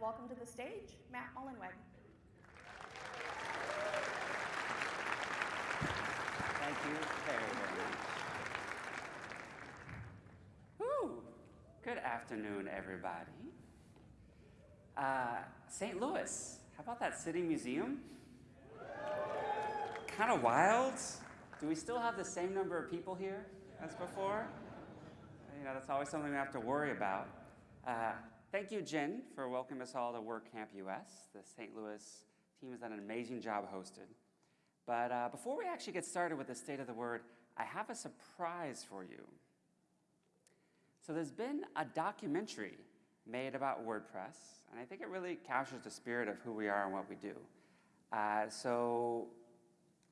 welcome to the stage Matt Mullenweg. Thank you very, much. Woo! Good afternoon, everybody. Uh, St. Louis, how about that city museum? Kind of wild. Do we still have the same number of people here as before? You know, that's always something we have to worry about. Uh, thank you, Jen, for welcoming us all to WordCamp US. The St. Louis team has done an amazing job hosted. But uh, before we actually get started with the state of the word, I have a surprise for you. So there's been a documentary made about WordPress, and I think it really captures the spirit of who we are and what we do. Uh, so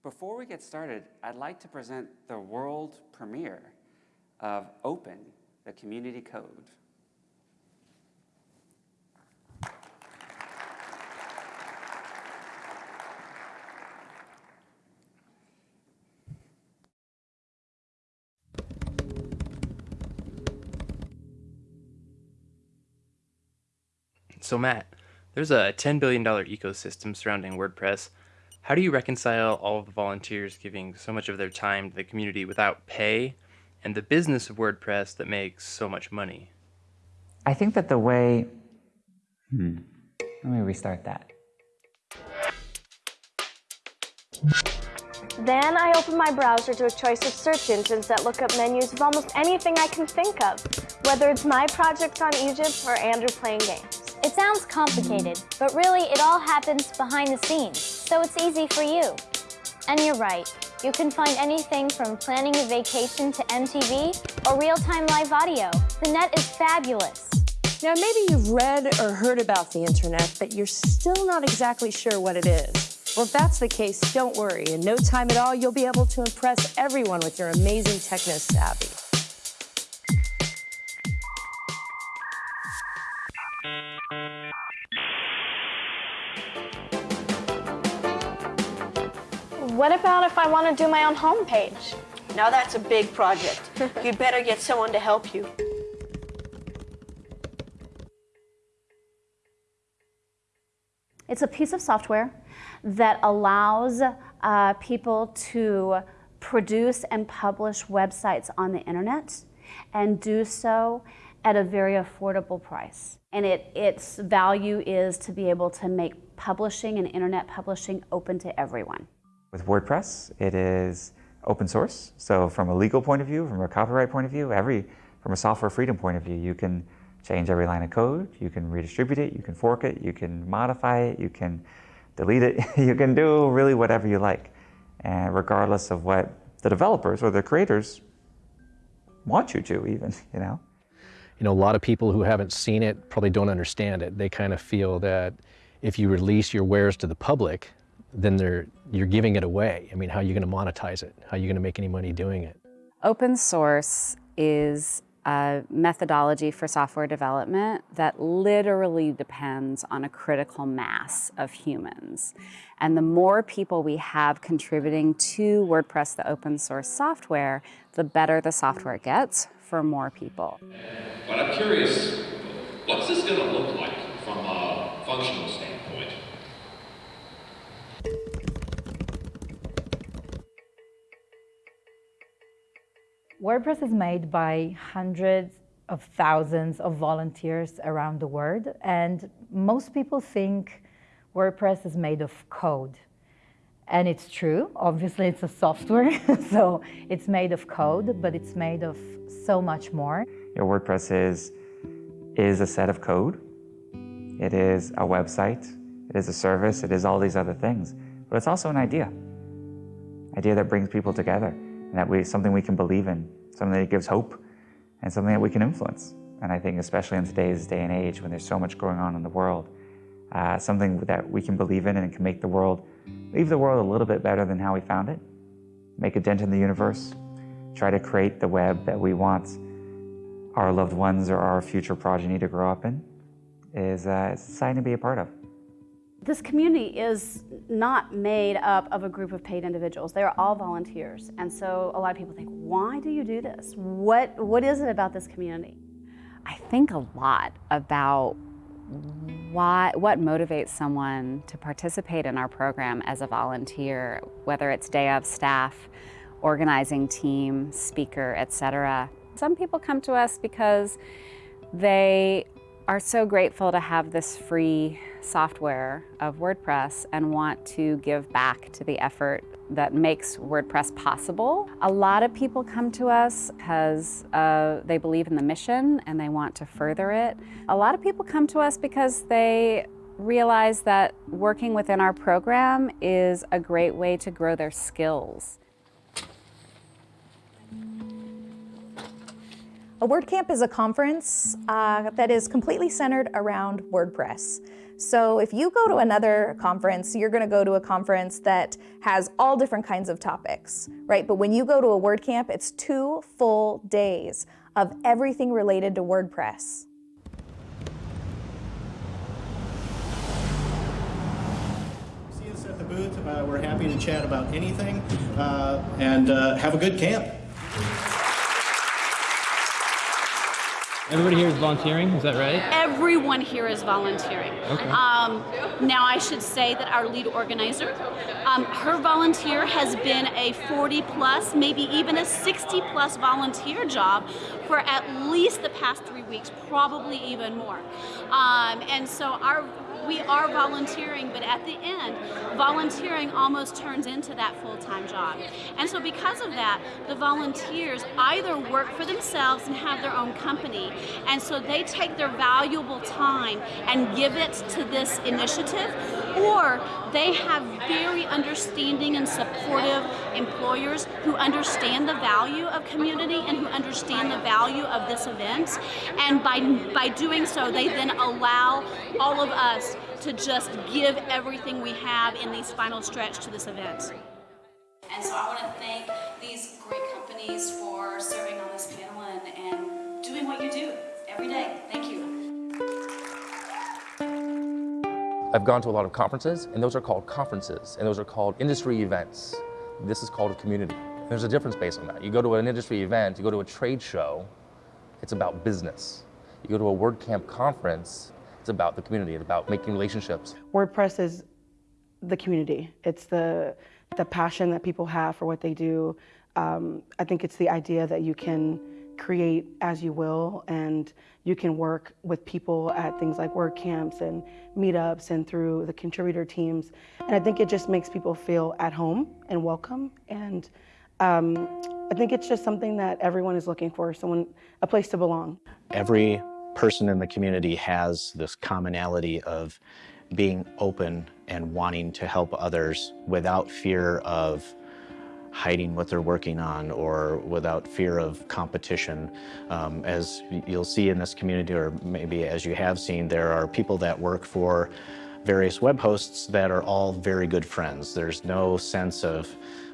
before we get started, I'd like to present the world premiere of Open, the community code. So Matt, there's a $10 billion ecosystem surrounding WordPress. How do you reconcile all of the volunteers giving so much of their time to the community without pay and the business of WordPress that makes so much money? I think that the way, hmm, let me restart that. Then I open my browser to a choice of search engines that look up menus of almost anything I can think of, whether it's my projects on Egypt or Andrew playing games. It sounds complicated, but really it all happens behind the scenes, so it's easy for you. And you're right, you can find anything from planning a vacation to MTV or real-time live audio. The net is fabulous. Now, maybe you've read or heard about the internet, but you're still not exactly sure what it is. Well, if that's the case, don't worry. In no time at all, you'll be able to impress everyone with your amazing techno savvy. What about if I want to do my own homepage? Now that's a big project. You'd better get someone to help you. It's a piece of software that allows uh, people to produce and publish websites on the internet and do so at a very affordable price. And it, its value is to be able to make publishing and internet publishing open to everyone. With WordPress, it is open source. So from a legal point of view, from a copyright point of view, every from a software freedom point of view, you can change every line of code, you can redistribute it, you can fork it, you can modify it, you can delete it, you can do really whatever you like. And regardless of what the developers or the creators want you to even, you know? You know, a lot of people who haven't seen it probably don't understand it. They kind of feel that if you release your wares to the public, then they're, you're giving it away. I mean, how are you going to monetize it? How are you going to make any money doing it? Open source is a methodology for software development that literally depends on a critical mass of humans. And the more people we have contributing to WordPress, the open source software, the better the software gets for more people. But I'm curious, what's this going to look like from a functional standpoint? WordPress is made by hundreds of thousands of volunteers around the world, and most people think WordPress is made of code. And it's true, obviously it's a software, so it's made of code, but it's made of so much more. Your WordPress is, is a set of code, it is a website, it is a service, it is all these other things, but it's also an idea. Idea that brings people together and that we something we can believe in, something that gives hope, and something that we can influence. And I think especially in today's day and age when there's so much going on in the world, uh, something that we can believe in and can make the world, leave the world a little bit better than how we found it, make a dent in the universe, try to create the web that we want our loved ones or our future progeny to grow up in, is uh, exciting to be a part of. This community is not made up of a group of paid individuals. They are all volunteers. And so a lot of people think, why do you do this? What, what is it about this community? I think a lot about why, what motivates someone to participate in our program as a volunteer, whether it's day of staff, organizing team, speaker, etc. Some people come to us because they are so grateful to have this free software of WordPress and want to give back to the effort that makes WordPress possible. A lot of people come to us because uh, they believe in the mission and they want to further it. A lot of people come to us because they realize that working within our program is a great way to grow their skills. A WordCamp is a conference uh, that is completely centered around WordPress. So if you go to another conference, you're going to go to a conference that has all different kinds of topics, right? But when you go to a WordCamp, it's two full days of everything related to WordPress. See us at the booth. Uh, we're happy to chat about anything uh, and uh, have a good camp. Everybody here is volunteering, is that right? Everyone here is volunteering. Okay. Um, now, I should say that our lead organizer, um, her volunteer has been a 40 plus, maybe even a 60 plus volunteer job for at least the past three weeks, probably even more. Um, and so our we are volunteering, but at the end, volunteering almost turns into that full-time job. And so because of that, the volunteers either work for themselves and have their own company, and so they take their valuable time and give it to this initiative, or they have very understanding and supportive employers who understand the value of community and who understand the value of this event. And by, by doing so, they then allow all of us to just give everything we have in these final stretch to this event. And so I want to thank these great companies for serving on this panel and, and doing what you do every day. Thank you. I've gone to a lot of conferences, and those are called conferences, and those are called industry events. This is called a community. There's a difference based on that. You go to an industry event, you go to a trade show, it's about business. You go to a WordCamp conference, it's about the community, it's about making relationships. WordPress is the community. It's the, the passion that people have for what they do. Um, I think it's the idea that you can create as you will and you can work with people at things like WordCamps and meetups and through the contributor teams. And I think it just makes people feel at home and welcome. And um, I think it's just something that everyone is looking for, someone, a place to belong. Every person in the community has this commonality of being open and wanting to help others without fear of hiding what they're working on or without fear of competition. Um, as you'll see in this community, or maybe as you have seen, there are people that work for various web hosts that are all very good friends. There's no sense of,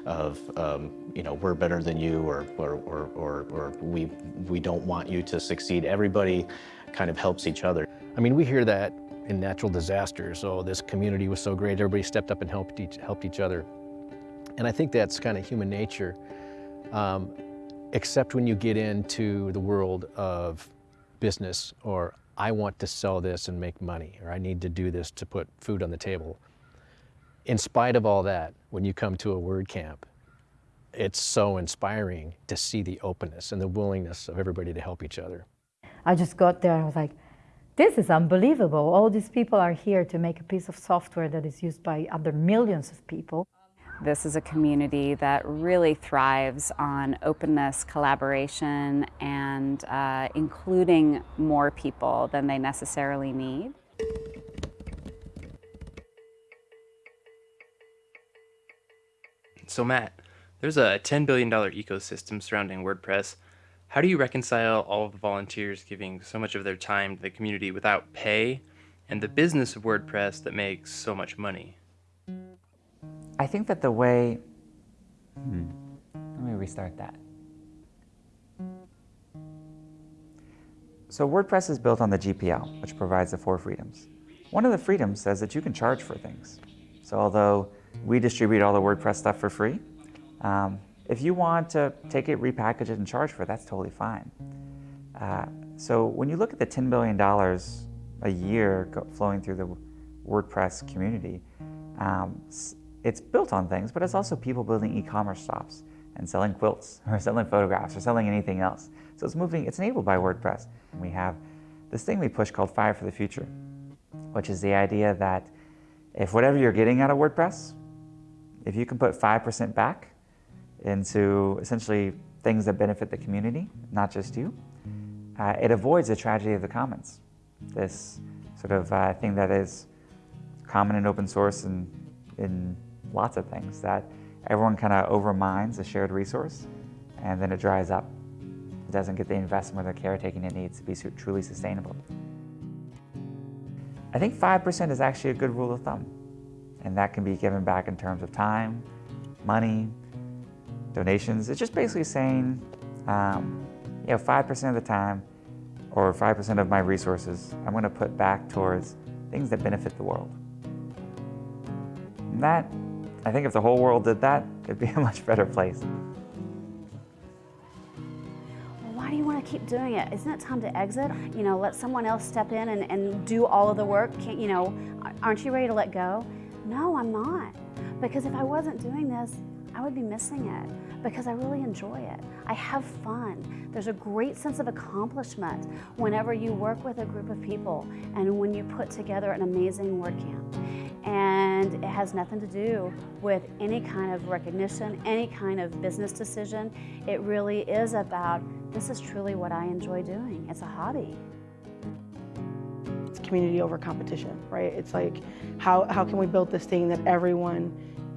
of um, you know, we're better than you or, or, or, or, or we, we don't want you to succeed. Everybody kind of helps each other. I mean, we hear that in natural disasters. Oh, this community was so great. Everybody stepped up and helped each, helped each other. And I think that's kind of human nature, um, except when you get into the world of business or I want to sell this and make money, or I need to do this to put food on the table. In spite of all that, when you come to a word camp, it's so inspiring to see the openness and the willingness of everybody to help each other. I just got there and I was like, this is unbelievable. All these people are here to make a piece of software that is used by other millions of people. This is a community that really thrives on openness, collaboration, and uh, including more people than they necessarily need. So Matt, there's a $10 billion ecosystem surrounding WordPress. How do you reconcile all of the volunteers giving so much of their time to the community without pay and the business of WordPress that makes so much money? I think that the way, hmm, let me restart that. So WordPress is built on the GPL, which provides the four freedoms. One of the freedoms says that you can charge for things. So although we distribute all the WordPress stuff for free, um, if you want to take it, repackage it, and charge for it, that's totally fine. Uh, so when you look at the $10 billion a year flowing through the WordPress community, um, it's built on things, but it's also people building e-commerce shops and selling quilts or selling photographs or selling anything else. So it's moving, it's enabled by WordPress. And we have this thing we push called Five for the Future, which is the idea that if whatever you're getting out of WordPress, if you can put 5% back into essentially things that benefit the community, not just you, uh, it avoids the tragedy of the commons. This sort of uh, thing that is common in open source and in lots of things, that everyone kind of overmines a shared resource and then it dries up. It doesn't get the investment or the caretaking it needs to be truly sustainable. I think 5% is actually a good rule of thumb. And that can be given back in terms of time, money, donations. It's just basically saying, um, you know, 5% of the time or 5% of my resources, I'm going to put back towards things that benefit the world. And that, I think if the whole world did that, it'd be a much better place. Why do you want to keep doing it? Isn't it time to exit? You know, let someone else step in and, and do all of the work. Can't, you know, aren't you ready to let go? No, I'm not. Because if I wasn't doing this, I would be missing it because I really enjoy it. I have fun. There's a great sense of accomplishment whenever you work with a group of people and when you put together an amazing WordCamp. And it has nothing to do with any kind of recognition, any kind of business decision. It really is about this is truly what I enjoy doing. It's a hobby it's community over competition, right? It's like, how, how can we build this thing that everyone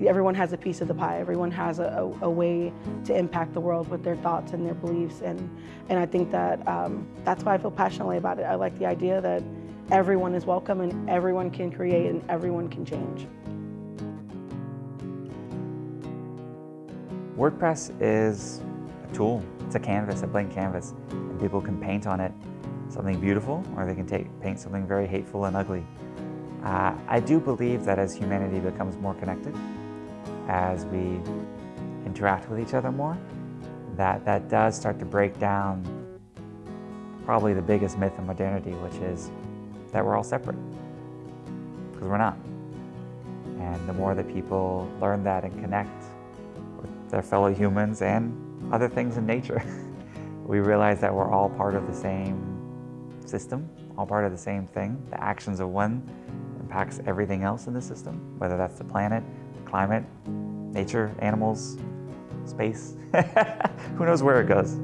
everyone has a piece of the pie. Everyone has a, a, a, way to impact the world with their thoughts and their beliefs. And, and I think that um, that's why I feel passionately about it. I like the idea that everyone is welcome and everyone can create and everyone can change. WordPress is a tool. It's a canvas, a blank canvas, and people can paint on it something beautiful or they can take, paint something very hateful and ugly. Uh, I do believe that as humanity becomes more connected, as we interact with each other more, that that does start to break down probably the biggest myth of modernity, which is that we're all separate, because we're not. And the more that people learn that and connect with their fellow humans and other things in nature, we realize that we're all part of the same system, all part of the same thing. The actions of one impacts everything else in the system, whether that's the planet, climate, nature, animals, space. Who knows where it goes?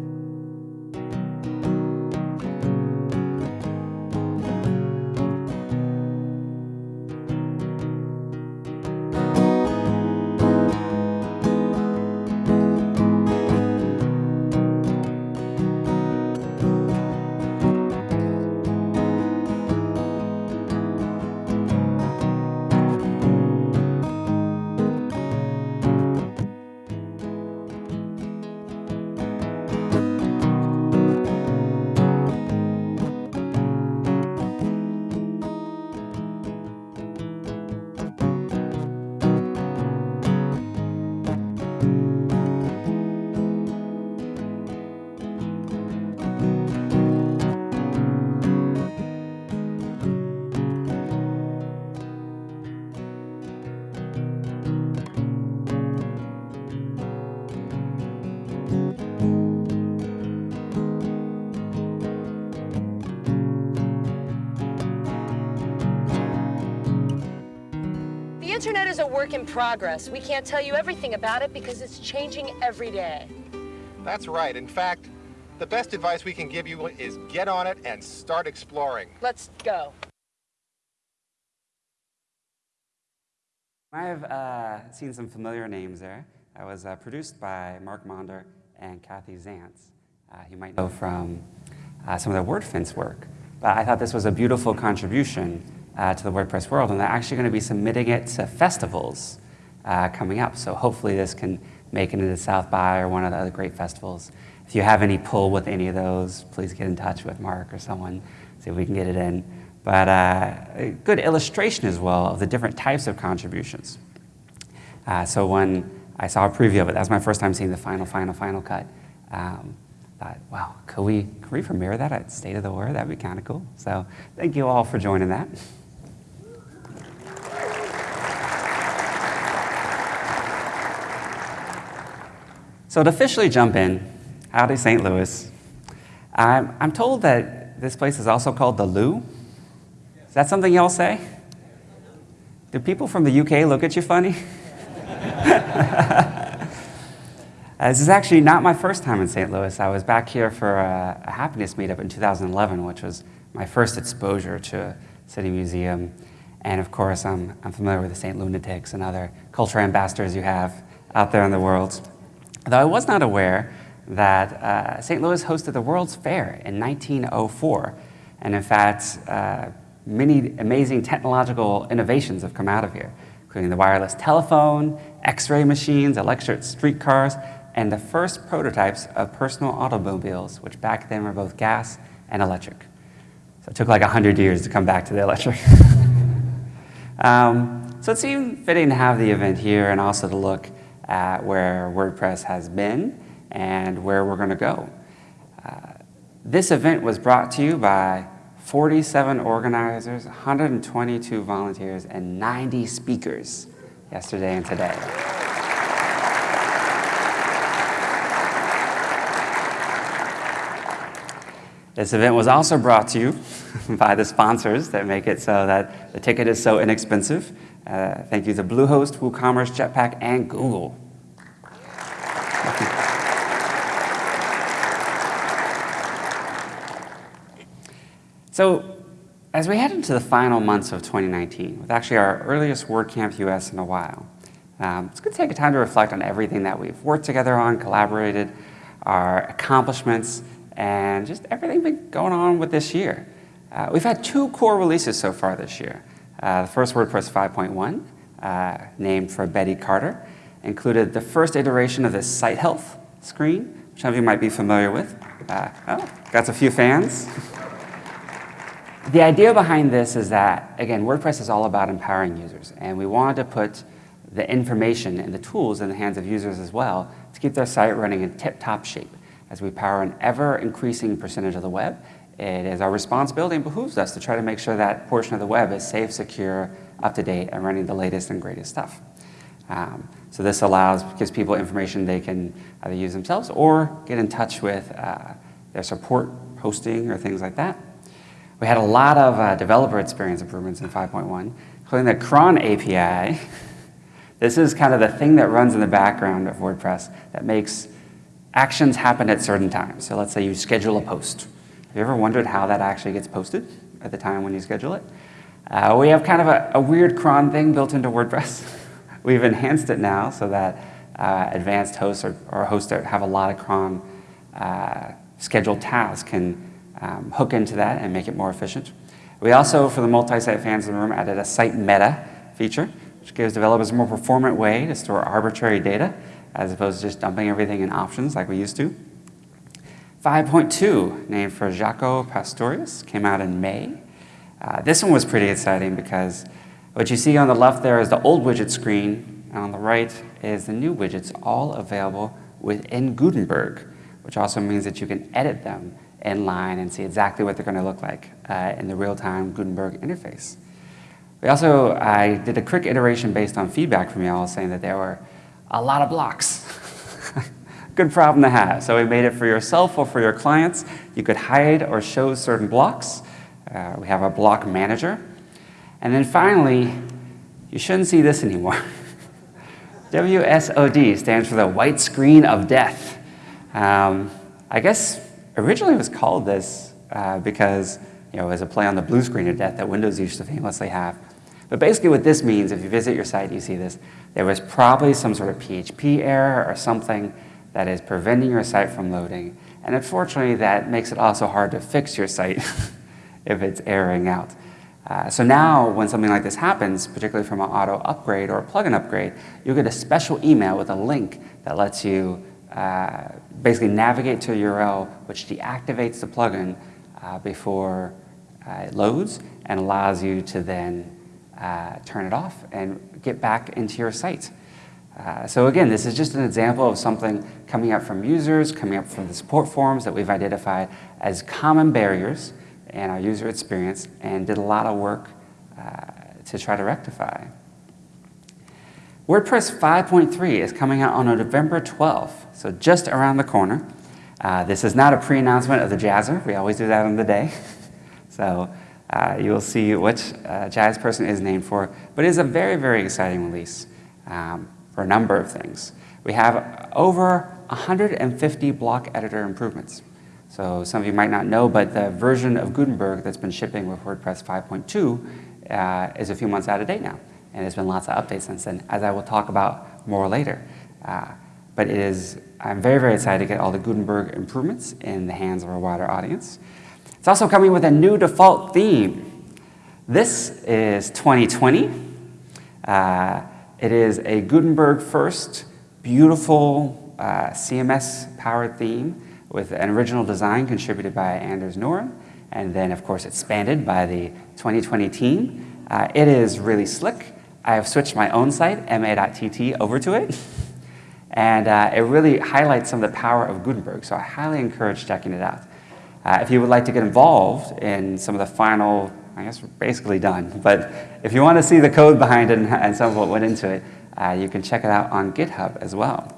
Progress. We can't tell you everything about it because it's changing every day. That's right. In fact, the best advice we can give you is get on it and start exploring. Let's go. I have uh, seen some familiar names there. That was uh, produced by Mark Maunder and Kathy Zantz. Uh, you might know from uh, some of their WordFence work. But I thought this was a beautiful contribution uh, to the WordPress world, and they're actually going to be submitting it to festivals uh, coming up. So hopefully this can make it into South by or one of the other great festivals. If you have any pull with any of those, please get in touch with Mark or someone, see if we can get it in. But uh, a good illustration as well of the different types of contributions. Uh, so when I saw a preview of it, that was my first time seeing the final, final, final cut. Um, thought, wow, could we, could we premiere that at State of the Word? That'd be kind of cool. So thank you all for joining that. So to officially jump in, howdy St. Louis. I'm, I'm told that this place is also called the Lou. Is that something y'all say? Do people from the UK look at you funny? Uh, this is actually not my first time in St. Louis. I was back here for a, a, happiness meetup in 2011, which was my first exposure to a City Museum. And of course, I'm, I'm familiar with the St. Lunatics and other culture ambassadors you have out there in the world. Though I was not aware that uh, St. Louis hosted the World's Fair in 1904. And in fact, uh, many amazing technological innovations have come out of here, including the wireless telephone, x-ray machines, electric streetcars, and the first prototypes of personal automobiles, which back then were both gas and electric. So it took like 100 years to come back to the electric. um, so it seemed fitting to have the event here and also to look at where WordPress has been and where we're going to go. Uh, this event was brought to you by 47 organizers, 122 volunteers, and 90 speakers yesterday and today. This event was also brought to you by the sponsors that make it so that the ticket is so inexpensive. Uh, thank you to Bluehost, WooCommerce, Jetpack, and Google. So as we head into the final months of 2019, with actually our earliest WordCamp US in a while, um, it's going to take a time to reflect on everything that we've worked together on, collaborated, our accomplishments, and just everything been going on with this year. Uh, we've had two core releases so far this year. Uh, the first WordPress 5.1, uh, named for Betty Carter, included the first iteration of the site health screen, which some of you might be familiar with. Uh, oh, got a few fans. the idea behind this is that, again, WordPress is all about empowering users, and we wanted to put the information and the tools in the hands of users as well to keep their site running in tip-top shape. As we power an ever-increasing percentage of the web, it is our responsibility and behooves us to try to make sure that portion of the web is safe, secure, up-to-date, and running the latest and greatest stuff. Um, so this allows, gives people information they can either use themselves or get in touch with uh, their support hosting or things like that. We had a lot of uh, developer experience improvements in 5.1, including the cron API. this is kind of the thing that runs in the background of WordPress that makes actions happen at certain times. So let's say you schedule a post. Have you ever wondered how that actually gets posted at the time when you schedule it? Uh, we have kind of a, a, weird cron thing built into WordPress. We've enhanced it now so that uh, advanced hosts or, or, hosts that have a lot of cron uh, scheduled tasks can um, hook into that and make it more efficient. We also, for the multi-site fans in the room, added a site meta feature, which gives developers a more performant way to store arbitrary data as opposed to just dumping everything in options like we used to. 5.2, named for Jaco Pastorius, came out in May. Uh, this one was pretty exciting because what you see on the left there is the old widget screen, and on the right is the new widgets, all available within Gutenberg, which also means that you can edit them in line and see exactly what they're going to look like uh, in the real-time Gutenberg interface. We also I did a quick iteration based on feedback from y'all saying that there were a lot of blocks. Good problem to have. So we made it for yourself or for your clients. You could hide or show certain blocks. Uh, we have a block manager. And then finally, you shouldn't see this anymore. WSOD stands for the white screen of death. Um, I guess originally it was called this uh, because you know, as a play on the blue screen of death that Windows used to famously have. But basically what this means, if you visit your site, and you see this, there was probably some sort of PHP error or something that is preventing your site from loading. And unfortunately, that makes it also hard to fix your site if it's erroring out. Uh, so now when something like this happens, particularly from an auto upgrade or a plugin upgrade, you'll get a special email with a link that lets you uh, basically navigate to a URL which deactivates the plugin uh, before uh, it loads and allows you to then uh, turn it off and get back into your site. Uh, so again, this is just an example of something coming up from users, coming up from the support forums that we've identified as common barriers in our user experience and did a lot of work uh, to try to rectify. WordPress 5.3 is coming out on November 12th, so just around the corner. Uh, this is not a pre-announcement of the Jazzer. We always do that on the day. so uh, you'll see which uh, Jazz person is named for, but it is a very, very exciting release. Um, for a number of things. We have over 150 block editor improvements. So some of you might not know, but the version of Gutenberg that's been shipping with WordPress 5.2 uh, is a few months out of date now. And there's been lots of updates since then, as I will talk about more later. Uh, but it is, I'm very, very excited to get all the Gutenberg improvements in the hands of a wider audience. It's also coming with a new default theme. This is 2020. Uh, it is a Gutenberg first, beautiful uh, CMS powered theme with an original design contributed by Anders Noren, and then of course expanded by the 2020 team. Uh, it is really slick. I have switched my own site, ma.tt, over to it. And uh, it really highlights some of the power of Gutenberg, so I highly encourage checking it out. Uh, if you would like to get involved in some of the final I guess we're basically done. But if you want to see the code behind it and, and some of what went into it, uh, you can check it out on GitHub as well.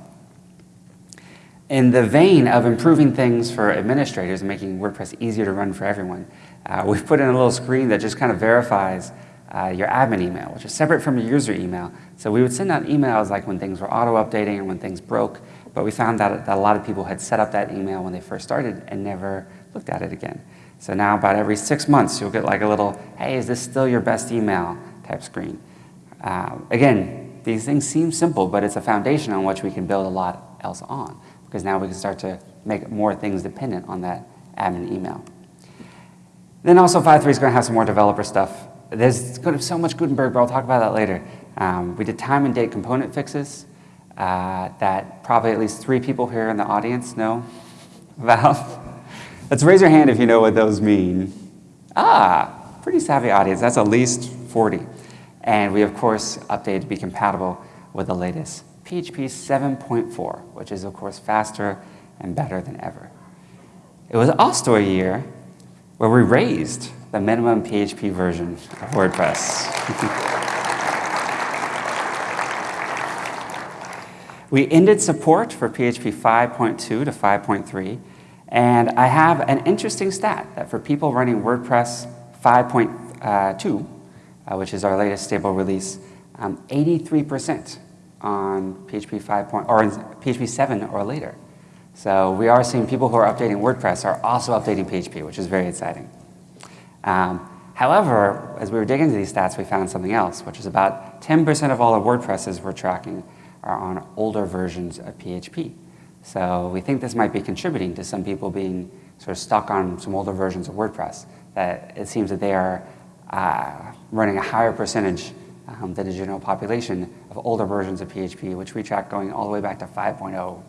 In the vein of improving things for administrators and making WordPress easier to run for everyone, uh, we've put in a little screen that just kind of verifies uh, your admin email, which is separate from your user email. So we would send out emails like when things were auto-updating or when things broke, but we found that, that a lot of people had set up that email when they first started and never looked at it again. So now about every six months, you'll get like a little, hey, is this still your best email type screen. Uh, again, these things seem simple, but it's a foundation on which we can build a lot else on because now we can start to make more things dependent on that admin email. Then also 5.3 is going to have some more developer stuff. There's going to be so much Gutenberg, but I'll talk about that later. Um, we did time and date component fixes uh, that probably at least three people here in the audience know about. Let's raise your hand if you know what those mean. Ah, pretty savvy audience. That's at least 40. And we, of course, updated to be compatible with the latest PHP 7.4, which is, of course, faster and better than ever. It was also a year where we raised the minimum PHP version of WordPress. we ended support for PHP 5.2 to 5.3 and I have an interesting stat that for people running WordPress 5.2, uh, which is our latest stable release, 83% um, on PHP 5. Point, or PHP 7 or later. So we are seeing people who are updating WordPress are also updating PHP, which is very exciting. Um, however, as we were digging into these stats, we found something else, which is about 10% of all the WordPresses we're tracking are on older versions of PHP. So we think this might be contributing to some people being sort of stuck on some older versions of WordPress, that it seems that they are uh, running a higher percentage um, than the general population of older versions of PHP, which we track going all the way back to 5.0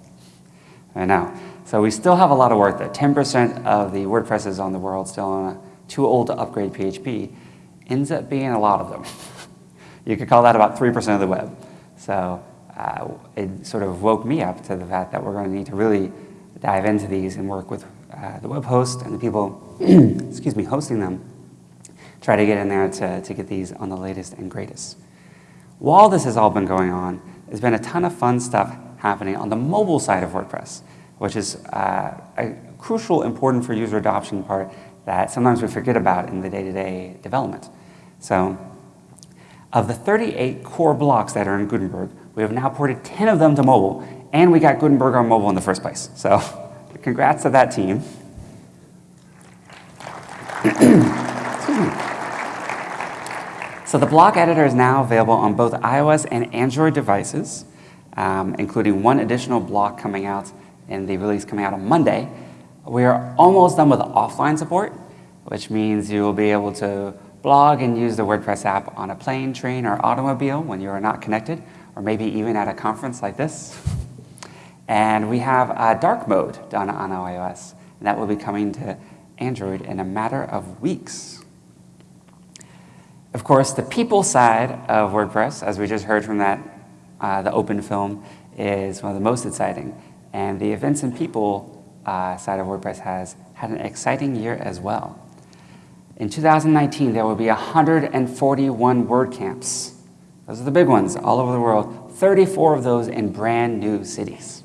right now. So we still have a lot of work there. 10% of the WordPresses on the world still on too old to upgrade PHP ends up being a lot of them. you could call that about 3% of the web. So uh, it sort of woke me up to the fact that we're going to need to really dive into these and work with uh, the web host and the people, excuse me, hosting them, try to get in there to, to get these on the latest and greatest. While this has all been going on, there's been a ton of fun stuff happening on the mobile side of WordPress, which is uh, a crucial, important for user adoption part that sometimes we forget about in the day-to-day -day development. So of the 38 core blocks that are in Gutenberg, we have now ported 10 of them to mobile, and we got Gutenberg on mobile in the first place. So congrats to that team. so the block editor is now available on both iOS and Android devices, um, including one additional block coming out in the release coming out on Monday. We are almost done with offline support, which means you will be able to blog and use the WordPress app on a plane, train, or automobile when you are not connected, or maybe even at a conference like this. And we have a dark mode done on iOS, and that will be coming to Android in a matter of weeks. Of course, the people side of WordPress, as we just heard from that uh, the open film is one of the most exciting. And the events and people uh, side of WordPress has had an exciting year as well. In 2019, there will be 141 WordCamps. Those are the big ones all over the world, 34 of those in brand new cities.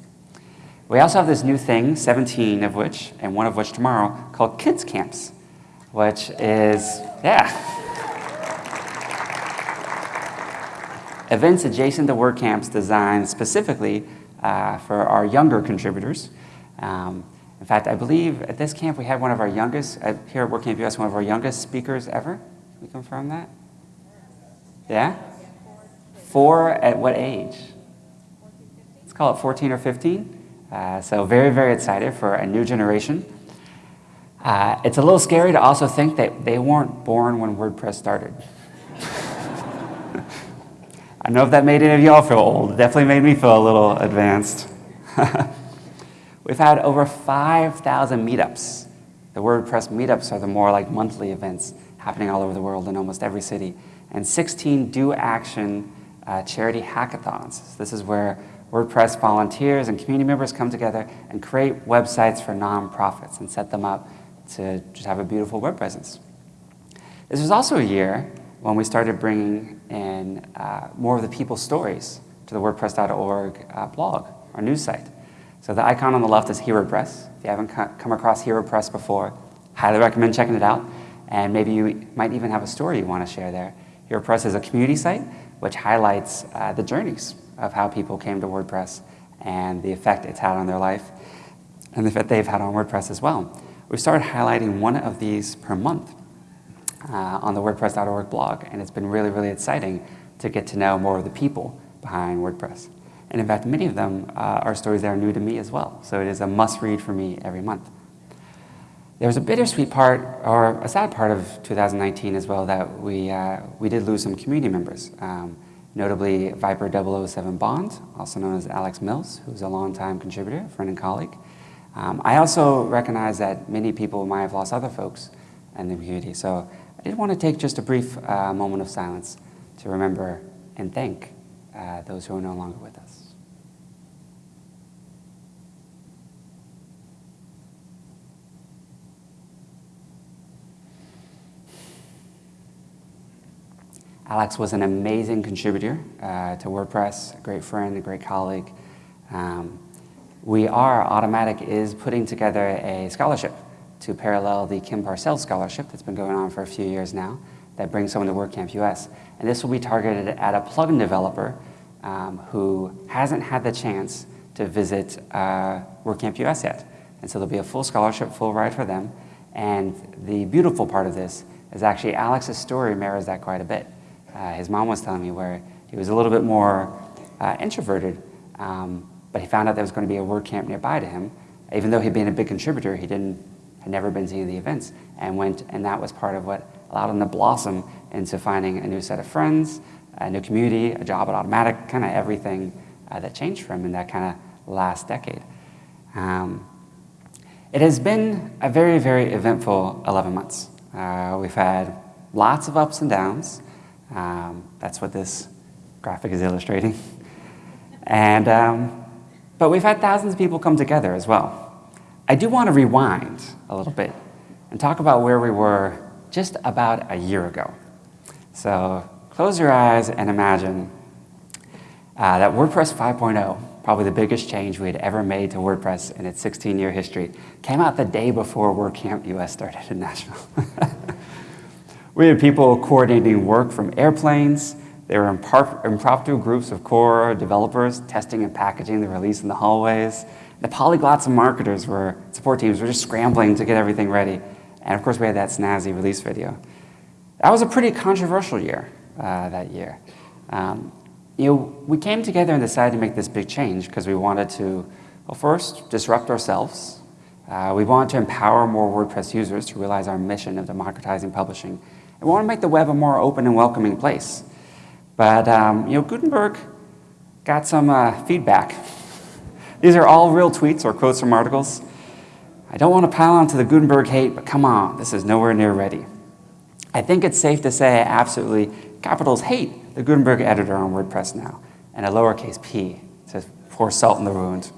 We also have this new thing, 17 of which, and one of which tomorrow, called Kids Camps, which is, yeah. Events adjacent to WordCamps designed specifically uh, for our younger contributors. Um, in fact, I believe at this camp we had one of our youngest, uh, here at WordCamp US, one of our youngest speakers ever. Can we confirm that? Yeah? Four at what age? Let's call it 14 or 15. Uh, so very, very excited for a new generation. Uh, it's a little scary to also think that they weren't born when WordPress started. I know if that made any of y'all feel old. It definitely made me feel a little advanced. We've had over 5,000 meetups. The WordPress meetups are the more like monthly events happening all over the world in almost every city. And 16 Do Action uh, charity hackathons. This is where WordPress volunteers and community members come together and create websites for nonprofits and set them up to just have a beautiful web presence. This was also a year when we started bringing in uh, more of the people's stories to the WordPress.org uh, blog, our news site. So the icon on the left is HeroPress. If you haven't come across HeroPress before, highly recommend checking it out. And maybe you might even have a story you want to share there. HeroPress is a community site which highlights uh, the journeys of how people came to WordPress and the effect it's had on their life and the effect they've had on WordPress as well. We started highlighting one of these per month uh, on the WordPress.org blog, and it's been really, really exciting to get to know more of the people behind WordPress. And in fact, many of them uh, are stories that are new to me as well, so it is a must-read for me every month. There was a bittersweet part, or a sad part of 2019 as well, that we, uh, we did lose some community members. Um, notably Viper 007 Bond, also known as Alex Mills, who's a longtime contributor, friend and colleague. Um, I also recognize that many people might have lost other folks in the community, so I did want to take just a brief uh, moment of silence to remember and thank uh, those who are no longer with us. Alex was an amazing contributor uh, to WordPress, a great friend, a great colleague. Um, we are, Automattic is putting together a scholarship to parallel the Kim Parsell's Scholarship that's been going on for a few years now that brings someone to WordCamp US. And this will be targeted at a plugin developer um, who hasn't had the chance to visit uh, WordCamp US yet. And so there'll be a full scholarship, full ride for them. And the beautiful part of this is actually Alex's story mirrors that quite a bit uh, his mom was telling me, where he was a little bit more uh, introverted, um, but he found out there was going to be a WordCamp nearby to him. Even though he'd been a big contributor, he didn't had never been to any of the events, and went, and that was part of what allowed him to blossom into finding a new set of friends, a new community, a job at Automattic, kind of everything uh, that changed for him in that kind of last decade. Um, it has been a very, very eventful 11 months. Uh, we've had lots of ups and downs. Um, that's what this graphic is illustrating. And, um, but we've had thousands of people come together as well. I do want to rewind a little bit and talk about where we were just about a year ago. So close your eyes and imagine uh, that WordPress 5.0, probably the biggest change we had ever made to WordPress in its 16-year history, came out the day before WordCamp US started in Nashville. We had people coordinating work from airplanes. There were impromptu groups of core developers testing and packaging the release in the hallways. The polyglots and marketers were, support teams were just scrambling to get everything ready. And of course, we had that snazzy release video. That was a pretty controversial year, uh, that year. Um, you know, we came together and decided to make this big change because we wanted to, well, first, disrupt ourselves. Uh, we wanted to empower more WordPress users to realize our mission of democratizing publishing we want to make the web a more open and welcoming place. But um, you know, Gutenberg got some uh, feedback. These are all real tweets or quotes from articles. I don't want to pile onto the Gutenberg hate, but come on, this is nowhere near ready. I think it's safe to say I absolutely, capitals, hate the Gutenberg editor on WordPress now. and a lowercase p to pour salt in the wound.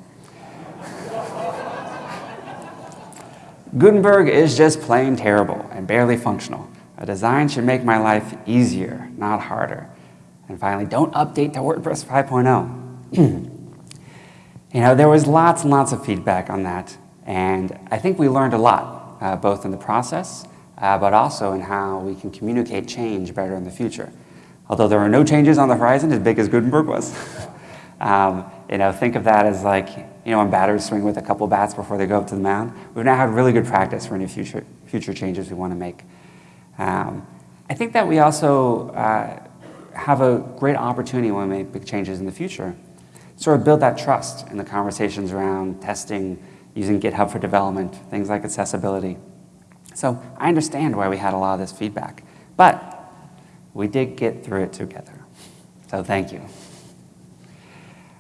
Gutenberg is just plain terrible and barely functional. A design should make my life easier, not harder. And finally, don't update to WordPress 5.0. you know, there was lots and lots of feedback on that, and I think we learned a lot, uh, both in the process, uh, but also in how we can communicate change better in the future. Although there are no changes on the horizon as big as Gutenberg was. um, you know, think of that as like, you know, when batters swing with a couple bats before they go up to the mound. We've now had really good practice for any future, future changes we want to make. Um, I think that we also uh, have a great opportunity when we make big changes in the future. Sort of build that trust in the conversations around testing, using GitHub for development, things like accessibility. So I understand why we had a lot of this feedback. But we did get through it together. So thank you.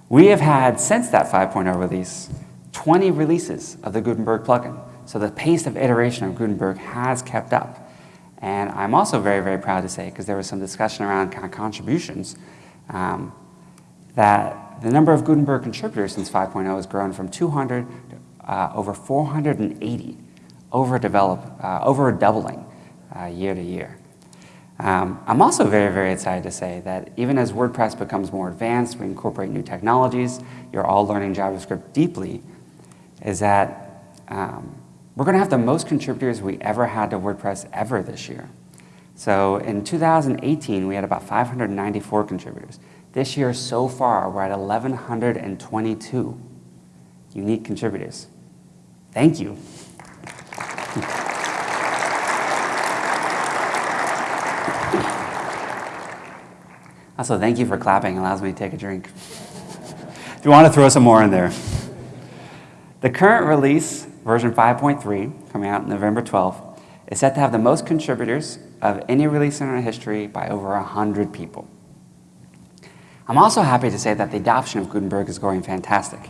We have had, since that 5.0 release, 20 releases of the Gutenberg plugin. So the pace of iteration of Gutenberg has kept up. And I'm also very, very proud to say, because there was some discussion around kind of contributions, um, that the number of Gutenberg contributors since 5.0 has grown from 200 to uh, over 480, over, develop, uh, over doubling uh, year to year. Um, I'm also very, very excited to say that even as WordPress becomes more advanced, we incorporate new technologies, you're all learning JavaScript deeply, is that um, we're going to have the most contributors we ever had to WordPress ever this year. So in 2018, we had about 594 contributors. This year, so far, we're at 1,122 unique contributors. Thank you. Also, thank you for clapping. It allows me to take a drink. if you want to throw some more in there. The current release, version 5.3, coming out November 12th, is set to have the most contributors of any release in our history by over 100 people. I'm also happy to say that the adoption of Gutenberg is going fantastic.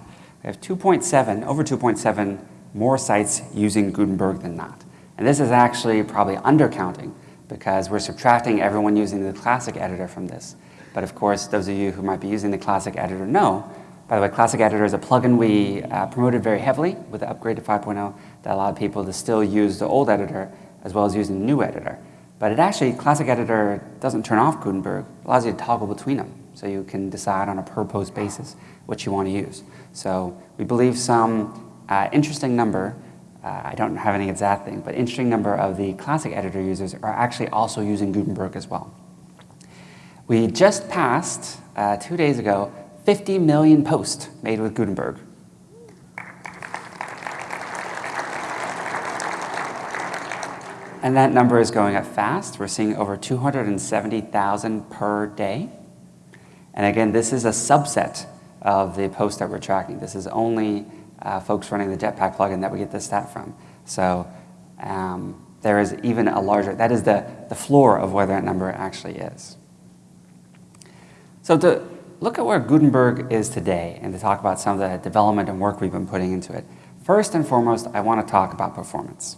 We have 2.7, over 2.7 more sites using Gutenberg than not. And this is actually probably undercounting because we're subtracting everyone using the classic editor from this. But of course, those of you who might be using the Classic Editor know, by the way, Classic Editor is a plugin we uh, promoted very heavily with the upgrade to 5.0 that allowed people to still use the old editor as well as using the new editor. But it actually, Classic Editor doesn't turn off Gutenberg. It allows you to toggle between them so you can decide on a per post basis what you want to use. So we believe some uh, interesting number, uh, I don't have any exact thing, but interesting number of the Classic Editor users are actually also using Gutenberg as well. We just passed, uh, two days ago, 50 million posts made with Gutenberg. And that number is going up fast. We're seeing over 270,000 per day. And again, this is a subset of the posts that we're tracking. This is only uh, folks running the Jetpack plugin that we get this stat from. So um, there is even a larger, that is the, the floor of where that number actually is. So to look at where Gutenberg is today and to talk about some of the development and work we've been putting into it, first and foremost, I want to talk about performance.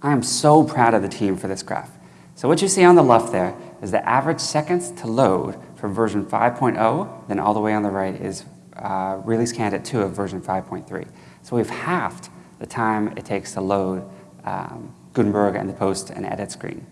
I am so proud of the team for this graph. So what you see on the left there is the average seconds to load from version 5.0, then all the way on the right is uh, release candidate 2 of version 5.3. So we've halved the time it takes to load um, Gutenberg and the post and edit screen.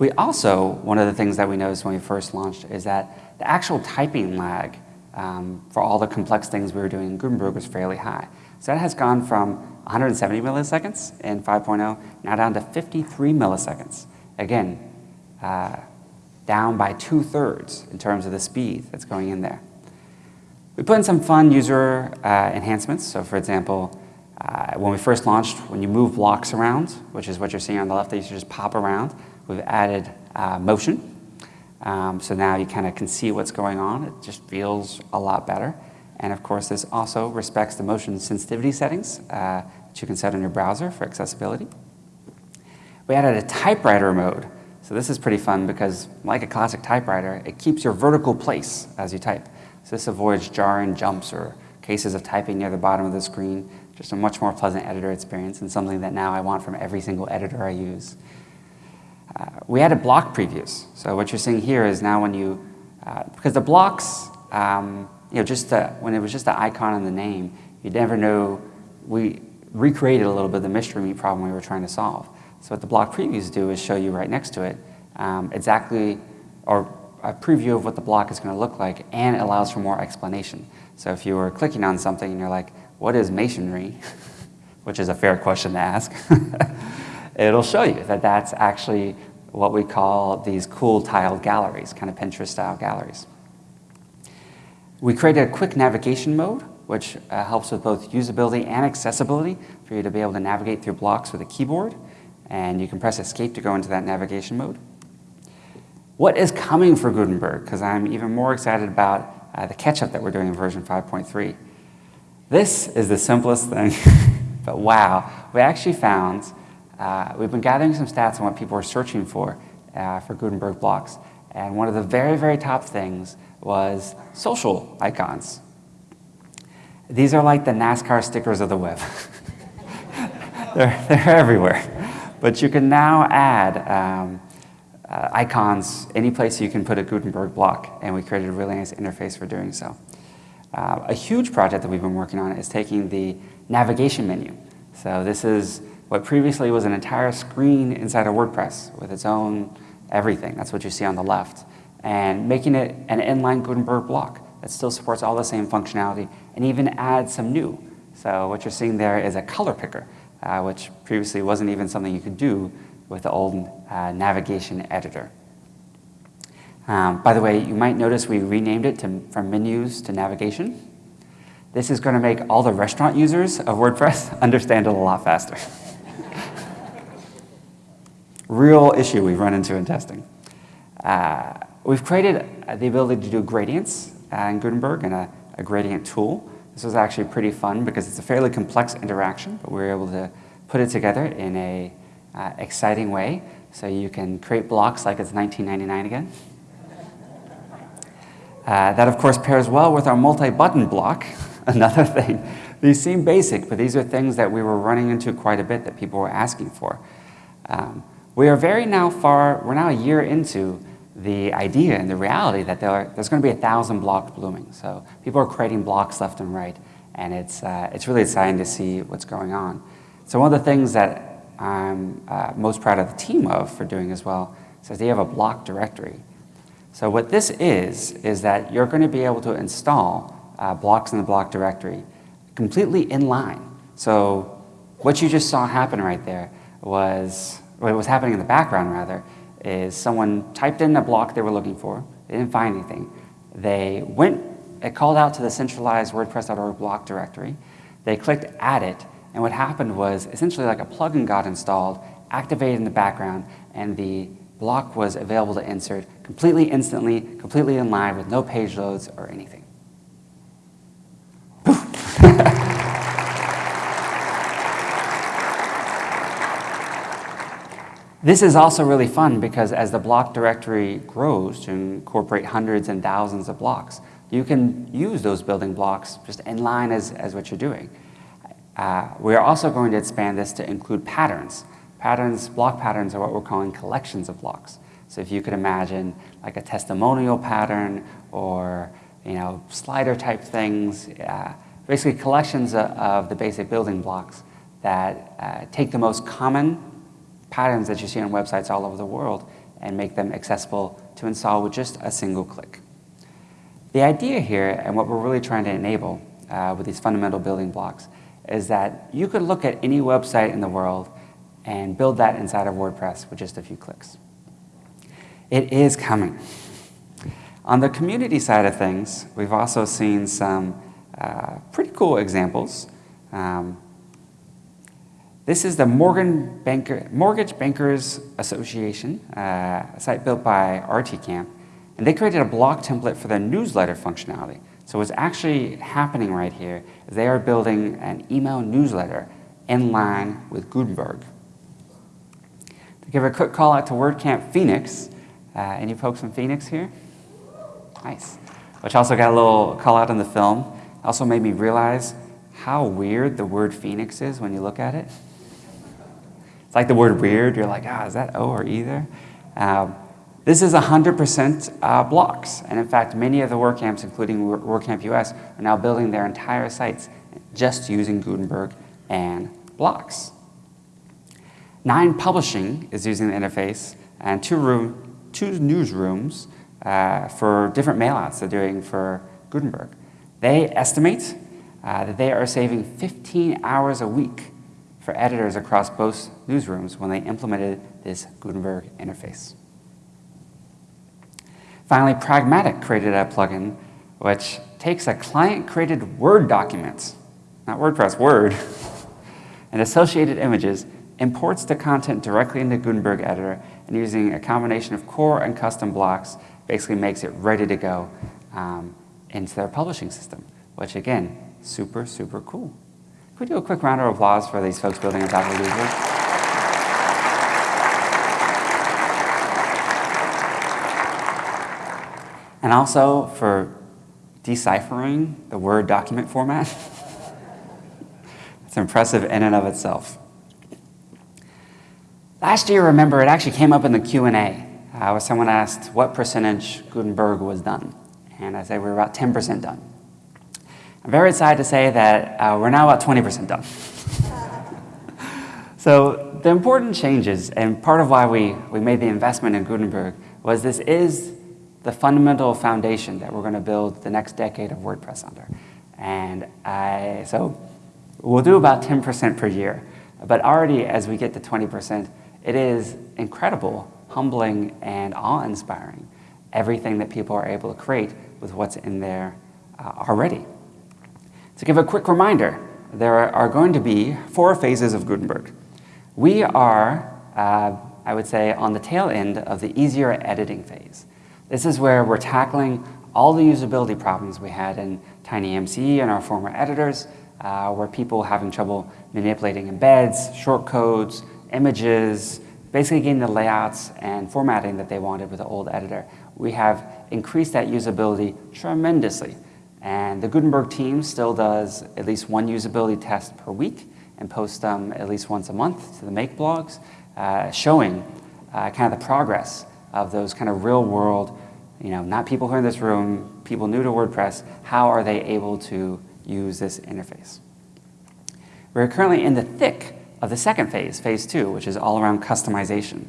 We also, one of the things that we noticed when we first launched is that the actual typing lag um, for all the complex things we were doing in Gutenberg was fairly high. So that has gone from 170 milliseconds in 5.0 now down to 53 milliseconds. Again, uh, down by two-thirds in terms of the speed that's going in there. We put in some fun user uh, enhancements. So for example, uh, when we first launched, when you move blocks around, which is what you're seeing on the left, they used to just pop around. We've added uh, motion. Um, so now you kind of can see what's going on. It just feels a lot better. And of course, this also respects the motion sensitivity settings uh, that you can set in your browser for accessibility. We added a typewriter mode. So this is pretty fun because like a classic typewriter, it keeps your vertical place as you type. So this avoids jarring jumps or cases of typing near the bottom of the screen. Just a much more pleasant editor experience and something that now I want from every single editor I use. Uh, we added block previews. So what you're seeing here is now when you Uh, because the blocks, um, you know, just the, when it was just the icon and the name, you never know. We recreated a little bit of the mystery meat problem we were trying to solve. So what the block previews do is show you right next to it um, exactly, or a preview of what the block is going to look like, and it allows for more explanation. So if you were clicking on something and you're like, what is masonry? Which is a fair question to ask. It'll show you that that's actually what we call these cool tiled galleries, kind of Pinterest-style galleries. We created a quick navigation mode, which uh, helps with both usability and accessibility for you to be able to navigate through blocks with a keyboard. And you can press escape to go into that navigation mode. What is coming for Gutenberg? Because I'm even more excited about uh, the catch-up that we're doing in version 5.3. This is the simplest thing, but wow. We actually found, uh, we've been gathering some stats on what people are searching for uh, for Gutenberg blocks. And one of the very, very top things was social icons. These are like the NASCAR stickers of the web. they're, they're everywhere. But you can now add um, uh, icons any place you can put a Gutenberg block, and we created a really nice interface for doing so. Uh, a huge project that we've been working on is taking the navigation menu. So this is what previously was an entire screen inside of WordPress with its own everything. That's what you see on the left. And making it an inline Gutenberg block that still supports all the same functionality and even adds some new. So what you're seeing there is a color picker, uh, which previously wasn't even something you could do with the old uh, navigation editor. Um, by the way, you might notice we renamed it to, from menus to navigation. This is going to make all the restaurant users of WordPress understand it a lot faster. Real issue we've run into in testing. Uh, we've created the ability to do gradients uh, in Gutenberg and a, a gradient tool. This was actually pretty fun because it's a fairly complex interaction, but we were able to put it together in a uh, exciting way. So you can create blocks like it's 1999 again. Uh, that, of course, pairs well with our multi-button block, another thing. These seem basic, but these are things that we were running into quite a bit that people were asking for. Um, we are very now far, we're now a year into the idea and the reality that there are, there's going to be a thousand blocks blooming. So people are creating blocks left and right, and it's, uh, it's really exciting to see what's going on. So one of the things that I'm uh, most proud of the team of for doing as well, says they have a block directory. So what this is, is that you're going to be able to install uh, blocks in the block directory completely in line. So what you just saw happen right there was, what was happening in the background rather, is someone typed in a block they were looking for, they didn't find anything. They went, it called out to the centralized WordPress.org block directory, they clicked add it, and what happened was essentially like a plugin got installed, activated in the background, and the block was available to insert completely instantly, completely in line with no page loads or anything. This is also really fun because as the block directory grows to incorporate hundreds and thousands of blocks, you can use those building blocks just in line as, as what you're doing. Uh, we are also going to expand this to include patterns. Patterns, block patterns are what we're calling collections of blocks. So if you could imagine like a testimonial pattern or you know, slider type things, uh, basically collections of, of, the basic building blocks that uh, take the most common patterns that you see on websites all over the world and make them accessible to install with just a single click. The idea here and what we're really trying to enable uh, with these fundamental building blocks is that you could look at any website in the world and build that inside of WordPress with just a few clicks. It is coming. On the community side of things, we've also seen some uh, pretty cool examples. Um, this is the Morgan Banker, Mortgage Bankers Association, uh, a site built by RTCamp, and they created a block template for their newsletter functionality. So what's actually happening right here is they are building an email newsletter in line with Gutenberg. To give a quick call out to WordCamp Phoenix, uh, any folks from Phoenix here? Nice. Which also got a little call out in the film. Also made me realize how weird the word Phoenix is when you look at it. It's like the word weird. You're like, ah, is that O or E there? Um, This is 100% uh, blocks. And in fact, many of the WordCamps, including WordCamp US, are now building their entire sites just using Gutenberg and blocks. Nine Publishing is using the interface, and two, room, two newsrooms uh, for different mailouts they're doing for Gutenberg. They estimate uh, that they are saving 15 hours a week for editors across both newsrooms when they implemented this Gutenberg interface. Finally, Pragmatic created a plugin which takes a client-created Word document, not WordPress, Word, and associated images, imports the content directly into Gutenberg Editor, and using a combination of core and custom blocks, basically makes it ready to go um, into their publishing system, which again, super, super cool. We do a quick round of applause for these folks building on top of Gutenberg? And also for deciphering the Word document format. it's impressive in and of itself. Last year, remember, it actually came up in the Q&A uh, someone asked what percentage Gutenberg was done. And I said we are about 10% done. I'm very excited to say that uh, we're now about 20% done. so the important changes, and part of why we, we made the investment in Gutenberg, was this is the fundamental foundation that we're going to build the next decade of WordPress under. And I, so we'll do about 10% per year. But already as we get to 20%, it is incredible, humbling, and awe-inspiring, everything that people are able to create with what's in there uh, already. To give a quick reminder, there are going to be four phases of Gutenberg. We are, uh, I would say, on the tail end of the easier editing phase. This is where we're tackling all the usability problems we had in TinyMCE and our former editors, uh, where people having trouble manipulating embeds, shortcodes, images, basically getting the layouts and formatting that they wanted with the old editor. We have increased that usability tremendously. And the Gutenberg team still does at least one usability test per week and posts them at least once a month to the Make blogs, uh, showing uh, kind of the progress of those kind of real world, you know, not people who are in this room, people new to WordPress, how are they able to use this interface? We're currently in the thick of the second phase, phase two, which is all around customization.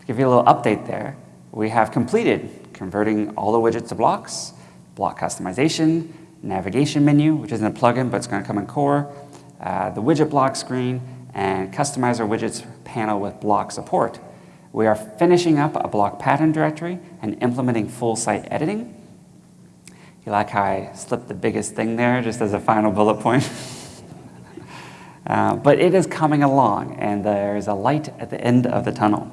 To give you a little update there, we have completed converting all the widgets to blocks, block customization, navigation menu, which isn't a plugin, but it's going to come in core, uh, the widget block screen, and customize our widgets panel with block support. We are finishing up a block pattern directory and implementing full site editing. You like how I slipped the biggest thing there just as a final bullet point? uh, but it is coming along, and there's a light at the end of the tunnel.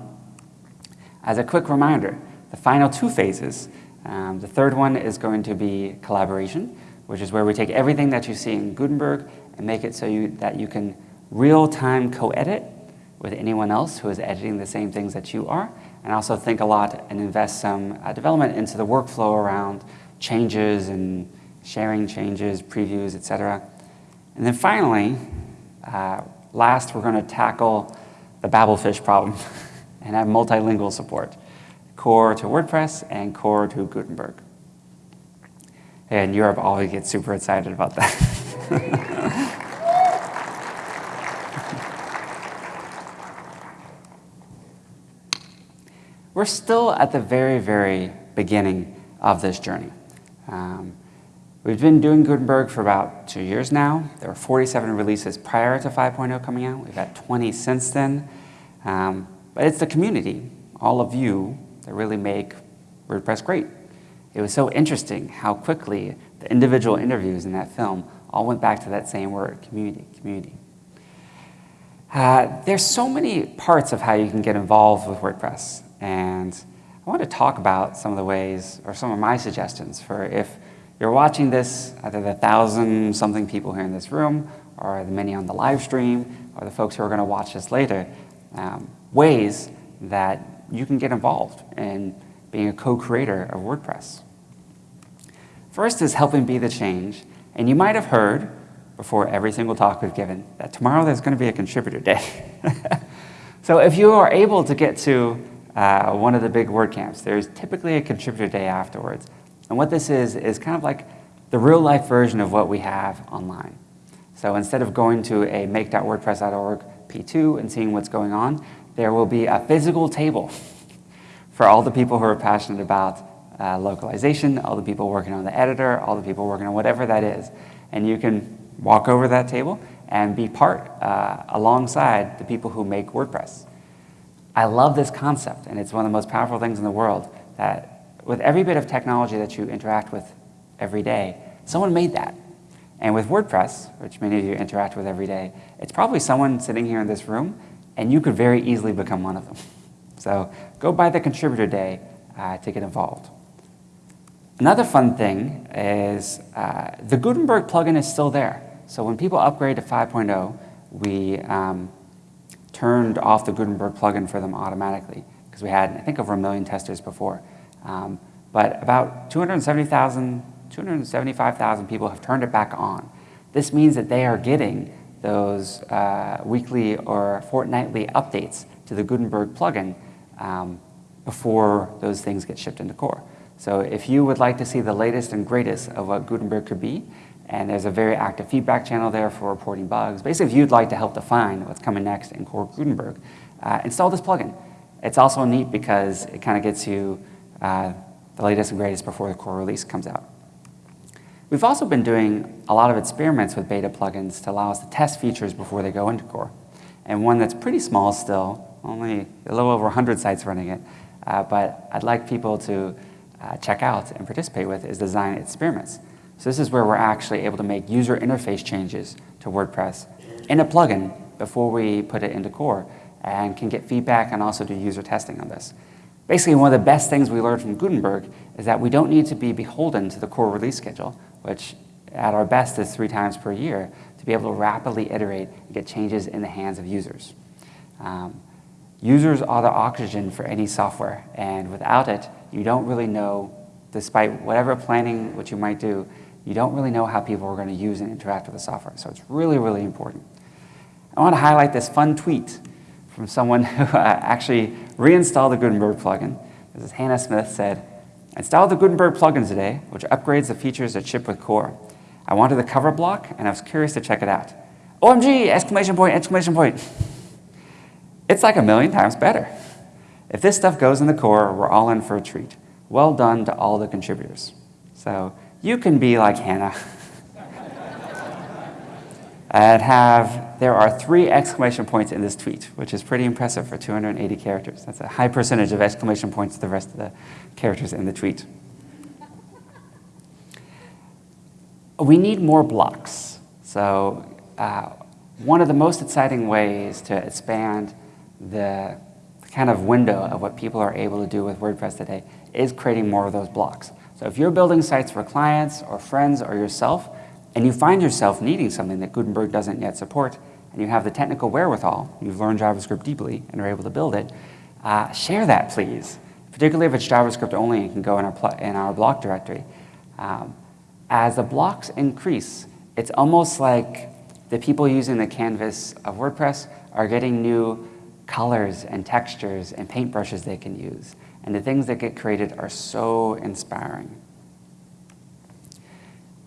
As a quick reminder, the final two phases um, the third one is going to be collaboration, which is where we take everything that you see in Gutenberg and make it so you, that you can real-time co-edit with anyone else who is editing the same things that you are, and also think a lot and invest some uh, development into the workflow around changes and sharing changes, previews, etc. And then finally, uh, last, we're going to tackle the Babelfish problem and have multilingual support core to WordPress and core to Gutenberg. And Europe always gets super excited about that. We're still at the very, very beginning of this journey. Um, we've been doing Gutenberg for about two years now. There were 47 releases prior to 5.0 coming out. We've had 20 since then. Um, but it's the community, all of you, that really make WordPress great. It was so interesting how quickly the individual interviews in that film all went back to that same word, community, community. Uh, there's so many parts of how you can get involved with WordPress, and I want to talk about some of the ways, or some of my suggestions for if you're watching this, either the thousand something people here in this room, or the many on the live stream, or the folks who are going to watch this later, um, ways that you can get involved in being a co-creator of WordPress. First is helping be the change. And you might have heard before every single talk we've given that tomorrow there's going to be a contributor day. so if you are able to get to uh, one of the big WordCamps. There's typically a contributor day afterwards. And what this is, is kind of like the real life version of what we have online. So instead of going to a make.wordpress.org P2 and seeing what's going on, there will be a physical table for all the people who are passionate about uh, localization, all the people working on the editor, all the people working on whatever that is. And you can walk over that table and be part uh, alongside the people who make WordPress. I love this concept, and it's one of the most powerful things in the world that with every bit of technology that you interact with every day, someone made that. And with WordPress, which many of you interact with every day, it's probably someone sitting here in this room, and you could very easily become one of them. So go by the contributor day uh, to get involved. Another fun thing is uh, the Gutenberg plugin is still there. So when people upgrade to 5.0, we um, turned off the Gutenberg plugin for them automatically because we had, I think, over a million testers before. Um, but about 270,000, 275,000 people have turned it back on. This means that they are getting those uh, weekly or fortnightly updates to the Gutenberg plugin um, before those things get shipped into core. So if you would like to see the latest and greatest of what Gutenberg could be, and there's a very active feedback channel there for reporting bugs. Basically, if you'd like to help define what's coming next in Core Gutenberg, uh, install this plugin. It's also neat because it kind of gets you uh, the latest and greatest before the core release comes out. We've also been doing a lot of experiments with beta plugins to allow us to test features before they go into core. And one that's pretty small still, only a little over 100 sites running it, uh, but I'd like people to uh, check out and participate with is Design Experiments. So this is where we're actually able to make user interface changes to WordPress in a plugin before we put it into core and can get feedback and also do user testing on this. Basically, one of the best things we learned from Gutenberg is that we don't need to be beholden to the core release schedule, which at our best is three times per year, to be able to rapidly iterate and get changes in the hands of users. Um, users are the oxygen for any software, and without it, you don't really know, despite whatever planning what you might do, you don't really know how people are going to use and interact with the software. So it's really, really important. I want to highlight this fun tweet from someone who uh, actually reinstalled the Gutenberg plugin. This is Hannah Smith said, installed the Gutenberg plugin today, which upgrades the features that ship with Core. I wanted the cover block, and I was curious to check it out. OMG, exclamation point, exclamation point. It's like a million times better. If this stuff goes in the core, we're all in for a treat. Well done to all the contributors. So you can be like Hannah and have, there are three exclamation points in this tweet, which is pretty impressive for 280 characters. That's a high percentage of exclamation points to the rest of the characters in the tweet. We need more blocks. So uh, one of the most exciting ways to expand the kind of window of what people are able to do with WordPress today is creating more of those blocks. So if you're building sites for clients or friends or yourself, and you find yourself needing something that Gutenberg doesn't yet support, and you have the technical wherewithal, you've learned JavaScript deeply and are able to build it, uh, share that, please. Particularly if it's JavaScript only and can go in our, in our block directory. Um, as the blocks increase, it's almost like the people using the canvas of WordPress are getting new colors and textures and paintbrushes they can use. And the things that get created are so inspiring.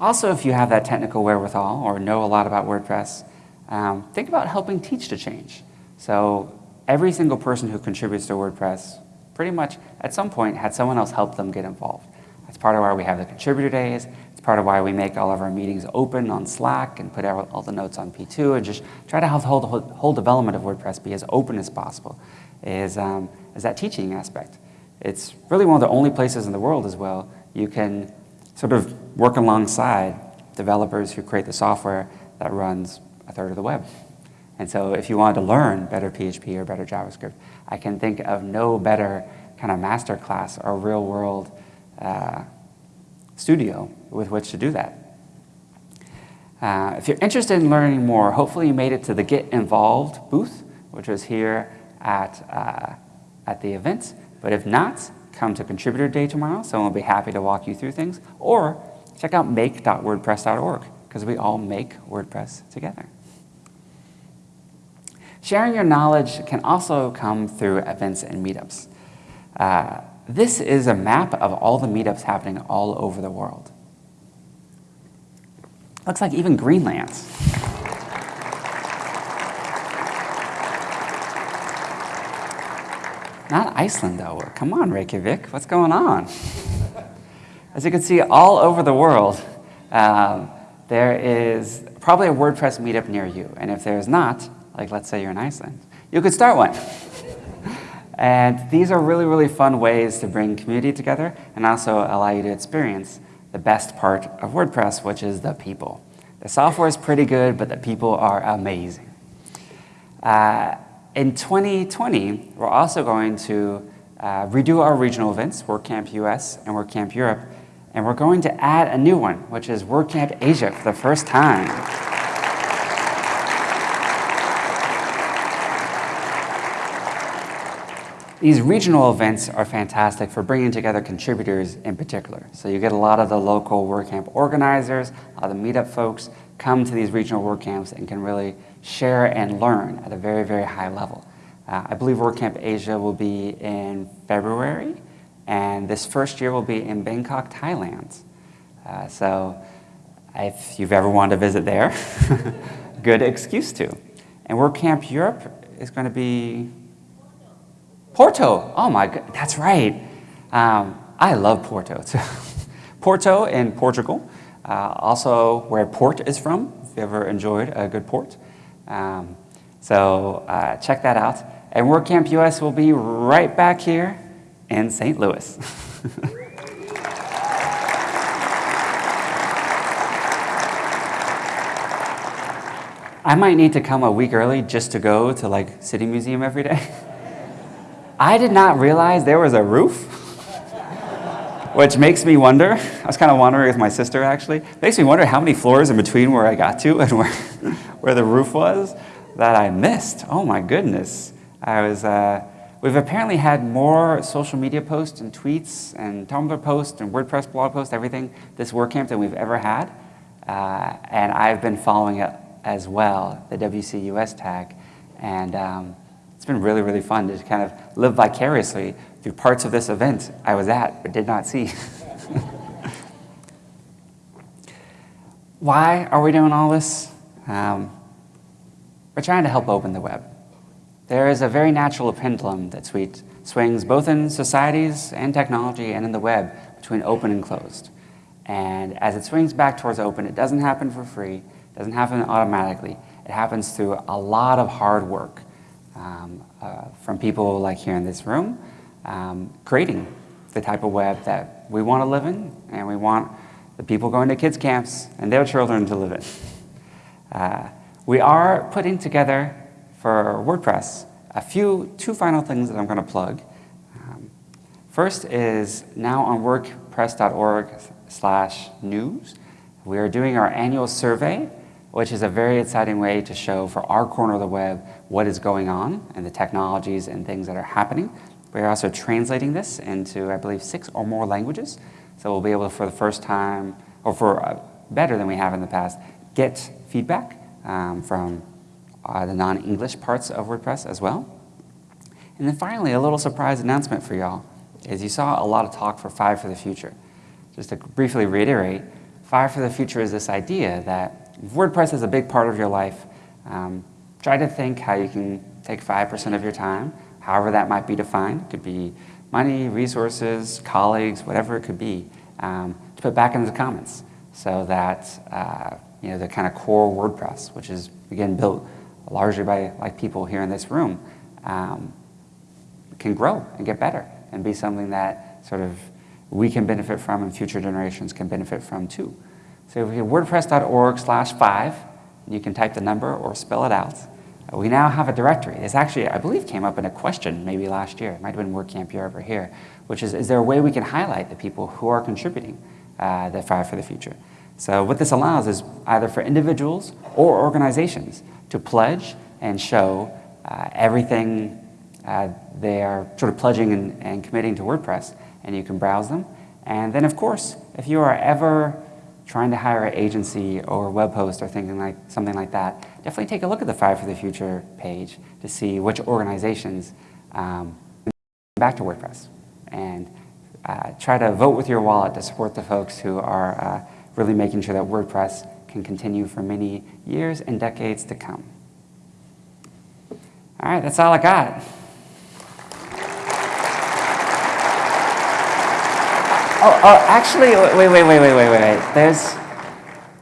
Also, if you have that technical wherewithal or know a lot about WordPress, um, think about helping teach to change. So every single person who contributes to WordPress pretty much at some point had someone else help them get involved. That's part of why we have the contributor days. It's part of why we make all of our meetings open on Slack and put all the notes on P2 and just try to have the whole, whole development of WordPress be as open as possible is, um, is that teaching aspect. It's really one of the only places in the world as well you can sort of work alongside developers who create the software that runs a third of the web. And so if you wanted to learn better PHP or better JavaScript, I can think of no better kind of master class or real world uh, studio with which to do that. Uh, if you're interested in learning more, hopefully you made it to the Get Involved booth, which was here at, uh, at the event. But if not, come to Contributor Day tomorrow. Someone will be happy to walk you through things. Or check out make.wordpress.org because we all make WordPress together. Sharing your knowledge can also come through events and meetups. Uh, this is a map of all the meetups happening all over the world. Looks like even Greenland's. Not Iceland, though. Come on, Reykjavik. What's going on? As you can see, all over the world, um, there is probably a WordPress meetup near you. And if there's not, like let's say you're in Iceland, you could start one. and these are really, really fun ways to bring community together and also allow you to experience the best part of WordPress, which is the people. The software is pretty good, but the people are amazing. Uh, in 2020, we're also going to uh, redo our regional events, WordCamp US and WordCamp Europe, and we're going to add a new one, which is WordCamp Asia for the first time. These regional events are fantastic for bringing together contributors in particular. So you get a lot of the local WordCamp organizers, a lot of the meetup folks come to these regional WordCamps and can really share and learn at a very, very high level. Uh, I believe WordCamp Asia will be in February, and this first year will be in Bangkok, Thailand. Uh, so if you've ever wanted to visit there, good excuse to. And WordCamp Europe is going to be Porto. Oh my god, that's right. Um, I love Porto. Porto in Portugal, uh, also where port is from, if you ever enjoyed a good port. Um, so uh, check that out. And WordCamp US will be right back here in St. Louis. I might need to come a week early just to go to like City Museum every day. I did not realize there was a roof, which makes me wonder. I was kind of wondering with my sister actually. Makes me wonder how many floors in between where I got to and where, where the roof was that I missed. Oh my goodness. I was, uh, we've apparently had more social media posts and tweets and Tumblr posts and WordPress blog posts, everything, this WordCamp than we've ever had. Uh, and I've been following it as well, the WCUS tag. And um, it's been really, really fun to kind of live vicariously through parts of this event I was at but did not see. Why are we doing all this? Um, we're trying to help open the web. There is a very natural pendulum that swings both in societies and technology and in the web between open and closed. And as it swings back towards open, it doesn't happen for free, it doesn't happen automatically. It happens through a lot of hard work um, uh, from people like here in this room, um, creating the type of web that we want to live in and we want the people going to kids camps and their children to live in. Uh, we are putting together for WordPress a few, two final things that I'm going to plug. Um, first is now on wordpress.org slash news. We are doing our annual survey which is a very exciting way to show for our corner of the web what is going on and the technologies and things that are happening. We're also translating this into, I believe, six or more languages. So we'll be able to, for the first time, or for uh, better than we have in the past, get feedback um, from uh, the non-English parts of WordPress as well. And then finally, a little surprise announcement for y'all is you saw a lot of talk for Five for the Future. Just to briefly reiterate, Five for the Future is this idea that WordPress is a big part of your life, um, try to think how you can take 5% of your time, however that might be defined. It could be money, resources, colleagues, whatever it could be, um, to put back into the comments so that uh, you know, the kind of core WordPress, which is, again, built largely by like people here in this room, um, can grow and get better and be something that sort of we can benefit from and future generations can benefit from too. So if you wordpress.org slash five, you can type the number or spell it out. We now have a directory. This actually, I believe, came up in a question maybe last year. It might have been WordCamp Europe over here, which is, is there a way we can highlight the people who are contributing uh, the Five for the Future? So what this allows is either for individuals or organizations to pledge and show uh, everything uh, they are sort of pledging and, and committing to WordPress, and you can browse them. And then, of course, if you are ever trying to hire an agency or web host or thinking like something like that, definitely take a look at the Five for the Future page to see which organizations um, back to WordPress. and uh, try to vote with your wallet to support the folks who are uh, really making sure that WordPress can continue for many years and decades to come. All right, that's all I got. Oh, oh, actually, wait, wait, wait, wait, wait, wait. There's,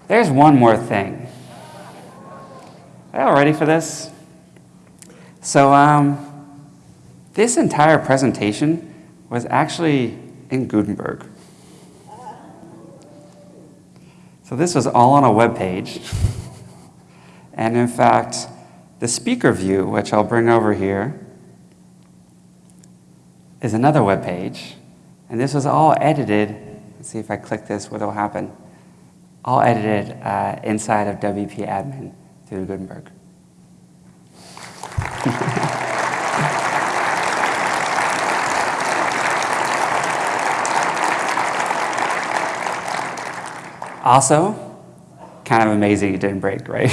there's one more thing. Are y'all ready for this? So, um, this entire presentation was actually in Gutenberg. So this was all on a web page. And in fact, the speaker view, which I'll bring over here, is another web page. And this was all edited. Let's see if I click this, what will happen. All edited uh, inside of WP Admin through Gutenberg. Also, kind of amazing it didn't break, right?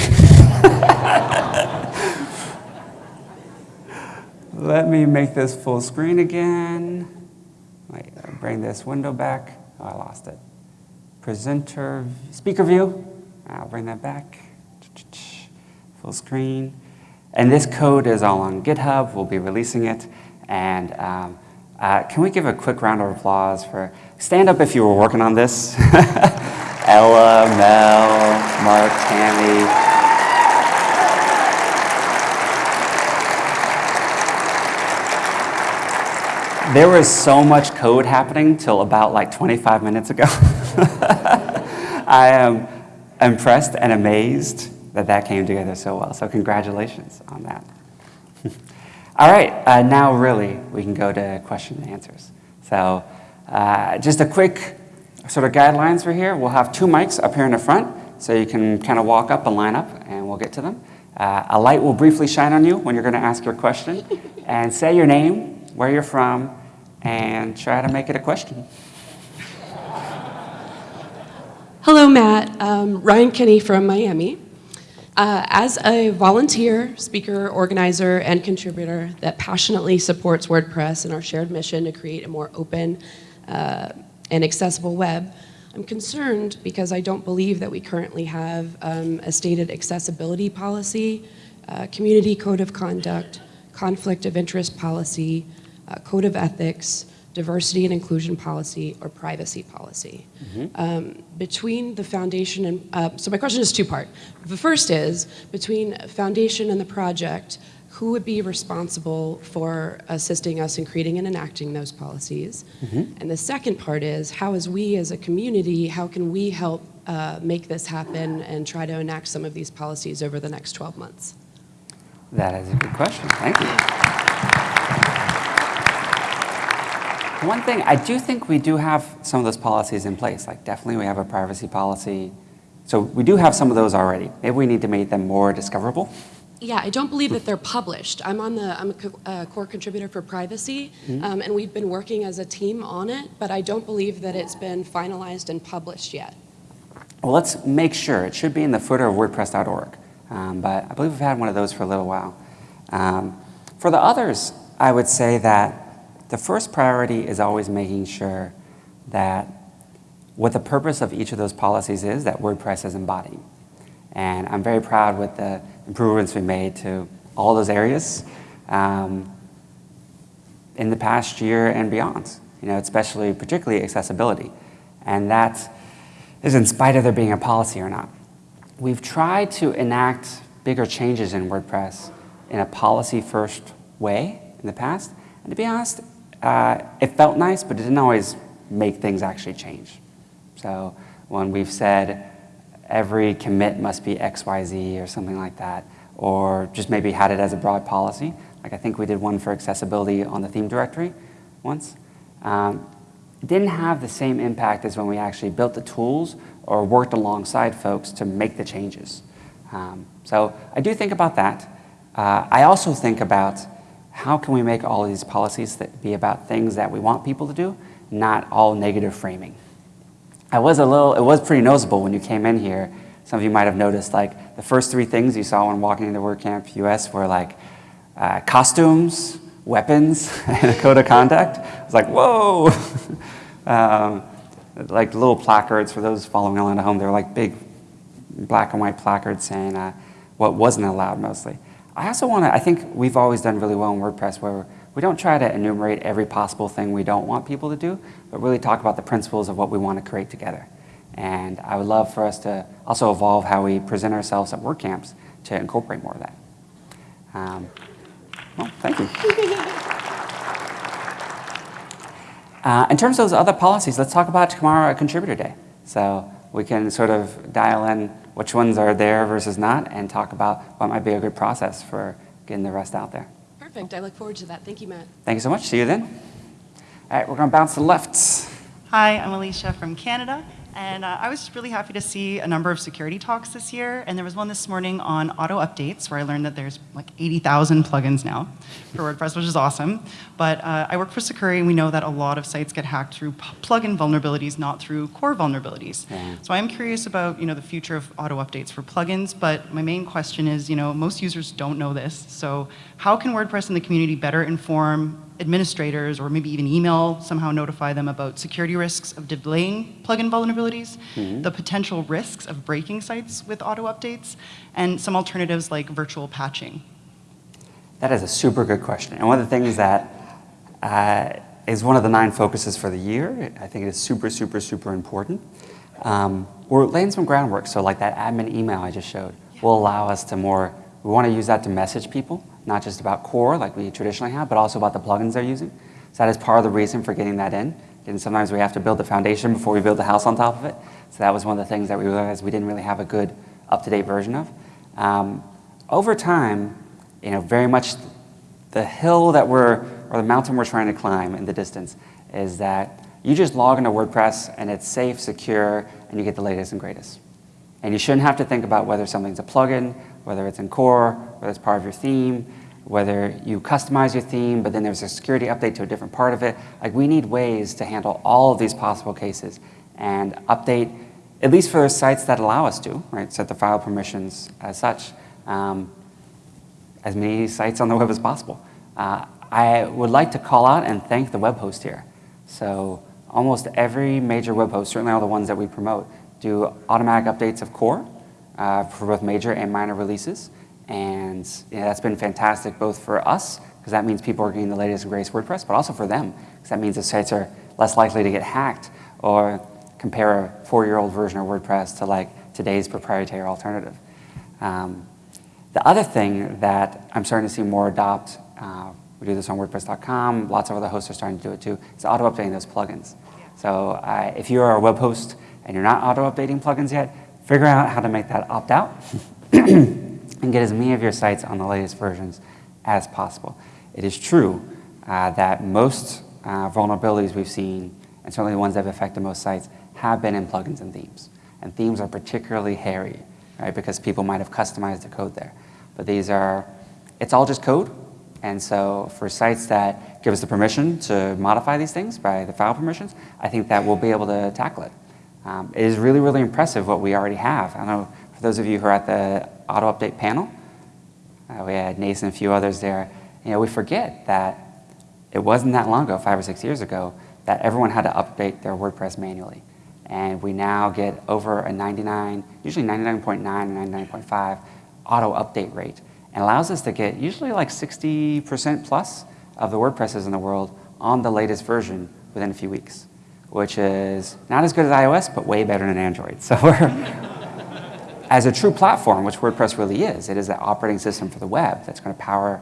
Let me make this full screen again. Wait, bring this window back. Oh, I lost it. Presenter, speaker view. I'll bring that back. Full screen. And this code is all on GitHub. We'll be releasing it. And um, uh, can we give a quick round of applause for, stand up if you were working on this. Ella, Mel, Mark, Tammy. There was so much code happening till about like 25 minutes ago. I am impressed and amazed that that came together so well. So congratulations on that. All right, uh, now really we can go to question and answers. So uh, just a quick sort of guidelines for here. We'll have two mics up here in the front, so you can kind of walk up and line up, and we'll get to them. Uh, a light will briefly shine on you when you're going to ask your question, and say your name, where you're from, and try to make it a question. Hello, Matt. Um, Ryan Kinney from Miami. Uh, as a volunteer, speaker, organizer, and contributor that passionately supports WordPress and our shared mission to create a more open, uh, and accessible web, I'm concerned because I don't believe that we currently have um, a stated accessibility policy, uh, community code of conduct, conflict of interest policy, uh, code of ethics, diversity and inclusion policy, or privacy policy. Mm -hmm. um, between the foundation and, uh, so my question is two-part. The first is, between foundation and the project, who would be responsible for assisting us in creating and enacting those policies? Mm -hmm. And the second part is, how as we as a community, how can we help uh, make this happen and try to enact some of these policies over the next 12 months? That is a good question, thank you. One thing, I do think we do have some of those policies in place. Like definitely we have a privacy policy. So we do have some of those already. Maybe we need to make them more discoverable. Yeah, I don't believe that they're published. I'm on the I'm a co uh, core contributor for privacy, mm -hmm. um, and we've been working as a team on it, but I don't believe that it's been finalized and published yet. Well, let's make sure. It should be in the footer of WordPress.org, um, but I believe we've had one of those for a little while. Um, for the others, I would say that the first priority is always making sure that what the purpose of each of those policies is that WordPress is embodying. And I'm very proud with the improvements we made to all those areas um, in the past year and beyond, you know, especially, particularly accessibility. And that is in spite of there being a policy or not. We've tried to enact bigger changes in WordPress in a policy-first way in the past. And to be honest, uh, it felt nice, but it didn't always make things actually change. So when we've said, every commit must be XYZ or something like that, or just maybe had it as a broad policy. Like I think we did one for accessibility on the theme directory once. Um, it didn't have the same impact as when we actually built the tools or worked alongside folks to make the changes. Um, so I do think about that. Uh, I also think about how can we make all of these policies that be about things that we want people to do, not all negative framing. I was a little, it was pretty noticeable when you came in here. Some of you might have noticed like the first three things you saw when walking into WordCamp US were like uh, costumes, weapons and a code of conduct. It's like, whoa! um, like little placards for those following along at home. They're like big black and white placards saying uh, what wasn't allowed mostly. I also want to, I think we've always done really well in WordPress where we don't try to enumerate every possible thing we don't want people to do, but really talk about the principles of what we want to create together. And I would love for us to also evolve how we present ourselves at WordCamps to incorporate more of that. Um, well, thank you. Uh, in terms of those other policies, let's talk about tomorrow at Contributor Day. So we can sort of dial in which ones are there versus not and talk about what might be a good process for getting the rest out there. Perfect. I look forward to that. Thank you, Matt. Thank you so much. See you then. All right, we're going to bounce to the left. Hi, I'm Alicia from Canada. And uh, I was really happy to see a number of security talks this year. And there was one this morning on auto updates where I learned that there's like 80,000 plugins now for WordPress, which is awesome. But uh, I work for Sucuri and we know that a lot of sites get hacked through plugin vulnerabilities, not through core vulnerabilities. Yeah. So I'm curious about you know, the future of auto updates for plugins. But my main question is, you know, most users don't know this. So how can WordPress and the community better inform administrators or maybe even email, somehow notify them about security risks of delaying plugin vulnerabilities, mm -hmm. the potential risks of breaking sites with auto updates, and some alternatives like virtual patching? That is a super good question. And one of the things that uh, is one of the nine focuses for the year, I think it is super, super, super important. Um, we're laying some groundwork. So like that admin email I just showed will allow us to more, we want to use that to message people not just about core like we traditionally have, but also about the plugins they're using. So that is part of the reason for getting that in. And sometimes we have to build the foundation before we build the house on top of it. So that was one of the things that we realized we didn't really have a good up-to-date version of. Um, over time, you know, very much the hill that we're, or the mountain we're trying to climb in the distance is that you just log into WordPress and it's safe, secure, and you get the latest and greatest. And you shouldn't have to think about whether something's a plugin, whether it's in core, whether it's part of your theme, whether you customize your theme, but then there's a security update to a different part of it. Like we need ways to handle all of these possible cases and update, at least for sites that allow us to, right, set the file permissions as such, um, as many sites on the web as possible. Uh, I would like to call out and thank the web host here. So almost every major web host, certainly all the ones that we promote, do automatic updates of core uh, for both major and minor releases. And you know, that's been fantastic both for us, because that means people are getting the latest and greatest WordPress, but also for them, because that means the sites are less likely to get hacked or compare a four-year-old version of WordPress to like today's proprietary alternative. Um, the other thing that I'm starting to see more adopt, uh, we do this on WordPress.com, lots of other hosts are starting to do it too, is auto-updating those plugins. So uh, if you are a web host and you're not auto-updating plugins yet, figure out how to make that opt-out and get as many of your sites on the latest versions as possible. It is true uh, that most uh, vulnerabilities we've seen, and certainly the ones that have affected most sites, have been in plugins and themes. And themes are particularly hairy, right, because people might have customized the code there. But these are, it's all just code, and so for sites that give us the permission to modify these things by the file permissions, I think that we'll be able to tackle it. Um, it is really, really impressive what we already have. I know for those of you who are at the auto update panel, uh, we had Nathan and a few others there. You know, we forget that it wasn't that long ago, five or six years ago, that everyone had to update their WordPress manually. And we now get over a 99, usually 99.9 or 99.5 auto update rate. And allows us to get usually like 60% plus of the WordPresses in the world on the latest version within a few weeks which is not as good as iOS, but way better than Android. So as a true platform, which WordPress really is, it is the operating system for the web that's going to power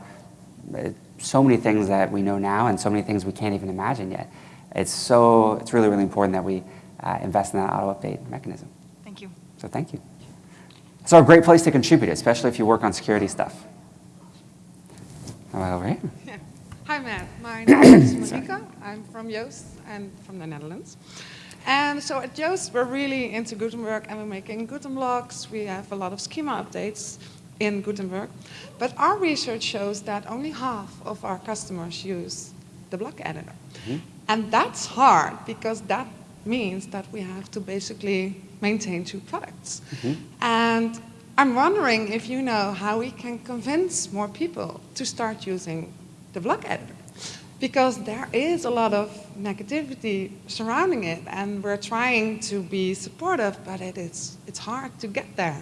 uh, so many things that we know now and so many things we can't even imagine yet. It's so, it's really, really important that we uh, invest in that auto-update mechanism. Thank you. So thank you. So a great place to contribute, especially if you work on security stuff. Over here. Yeah. Hi, Matt. My name is Monica. I'm from Yoast and from the Netherlands. And so at Yoast, we're really into Gutenberg and we're making Guten blocks. We have a lot of schema updates in Gutenberg. But our research shows that only half of our customers use the block editor. Mm -hmm. And that's hard because that means that we have to basically maintain two products. Mm -hmm. And I'm wondering if you know how we can convince more people to start using the block editor because there is a lot of negativity surrounding it and we're trying to be supportive but it is it's hard to get there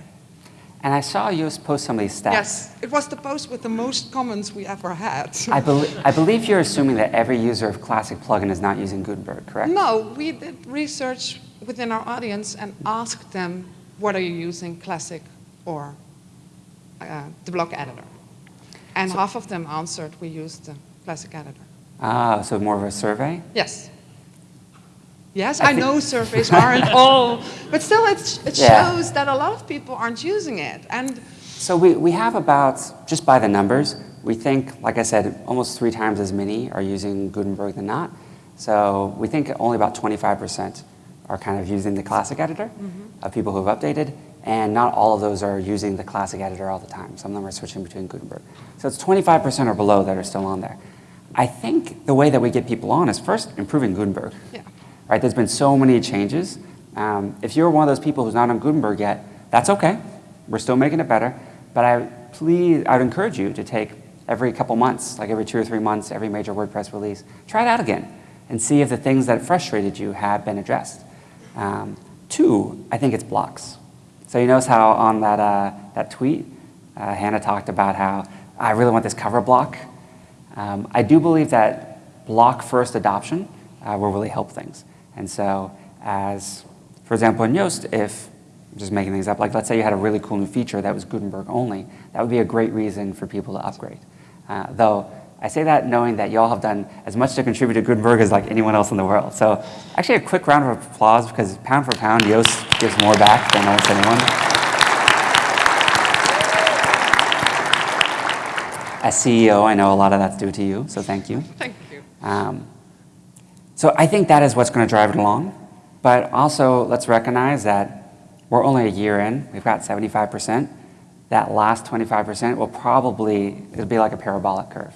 And I saw you post some of these stats. yes it was the post with the most comments we ever had I, I believe you're assuming that every user of Classic Plugin is not using Gutenberg, correct? no we did research within our audience and asked them what are you using classic or uh, the block editor and half of them answered we use the classic editor Ah, so more of a survey? Yes. Yes, I I, know surveys aren't all, but still it's, it Yeah. shows that a lot of people aren't using it. And So we, we have about, just by the numbers, we think, like I said, almost three times as many are using Gutenberg than not. So we think only about 25% are kind of using the classic editor of people who have updated, and not all of those are using the classic editor all the time. Some of them are switching between Gutenberg. So it's 25% or below that are still on there. I think the way that we get people on is first improving Gutenberg. Yeah. Right, there's been so many changes. Um, if you're one of those people who's not on Gutenberg yet, that's okay. We're still making it better. But I please, I'd encourage you to take every couple months, like every two or three months, every major WordPress release, try it out again and see if the things that frustrated you have been addressed. Um, two, I think it's blocks. So you notice how on that, uh, that tweet, uh, Hannah talked about how I really want this cover block. Um, I do believe that block first adoption uh, will really help things. And so as, for example, in Yoast, if, I'm just making things up, like let's say you had a really cool new feature that was Gutenberg only, that would be a great reason for people to upgrade. Uh, though I say that knowing that y'all have done as much to contribute to Gutenberg as like anyone else in the world. So actually a quick round of applause because pound for pound, Yoast gives more back than almost anyone. As CEO, I know a lot of that's due to you, so thank you. Thank you. Um, so I think that is what's going to drive it along. But also, let's recognize that we're only a year in. We've got 75%. That last 25% will probably, it'll be like a parabolic curve.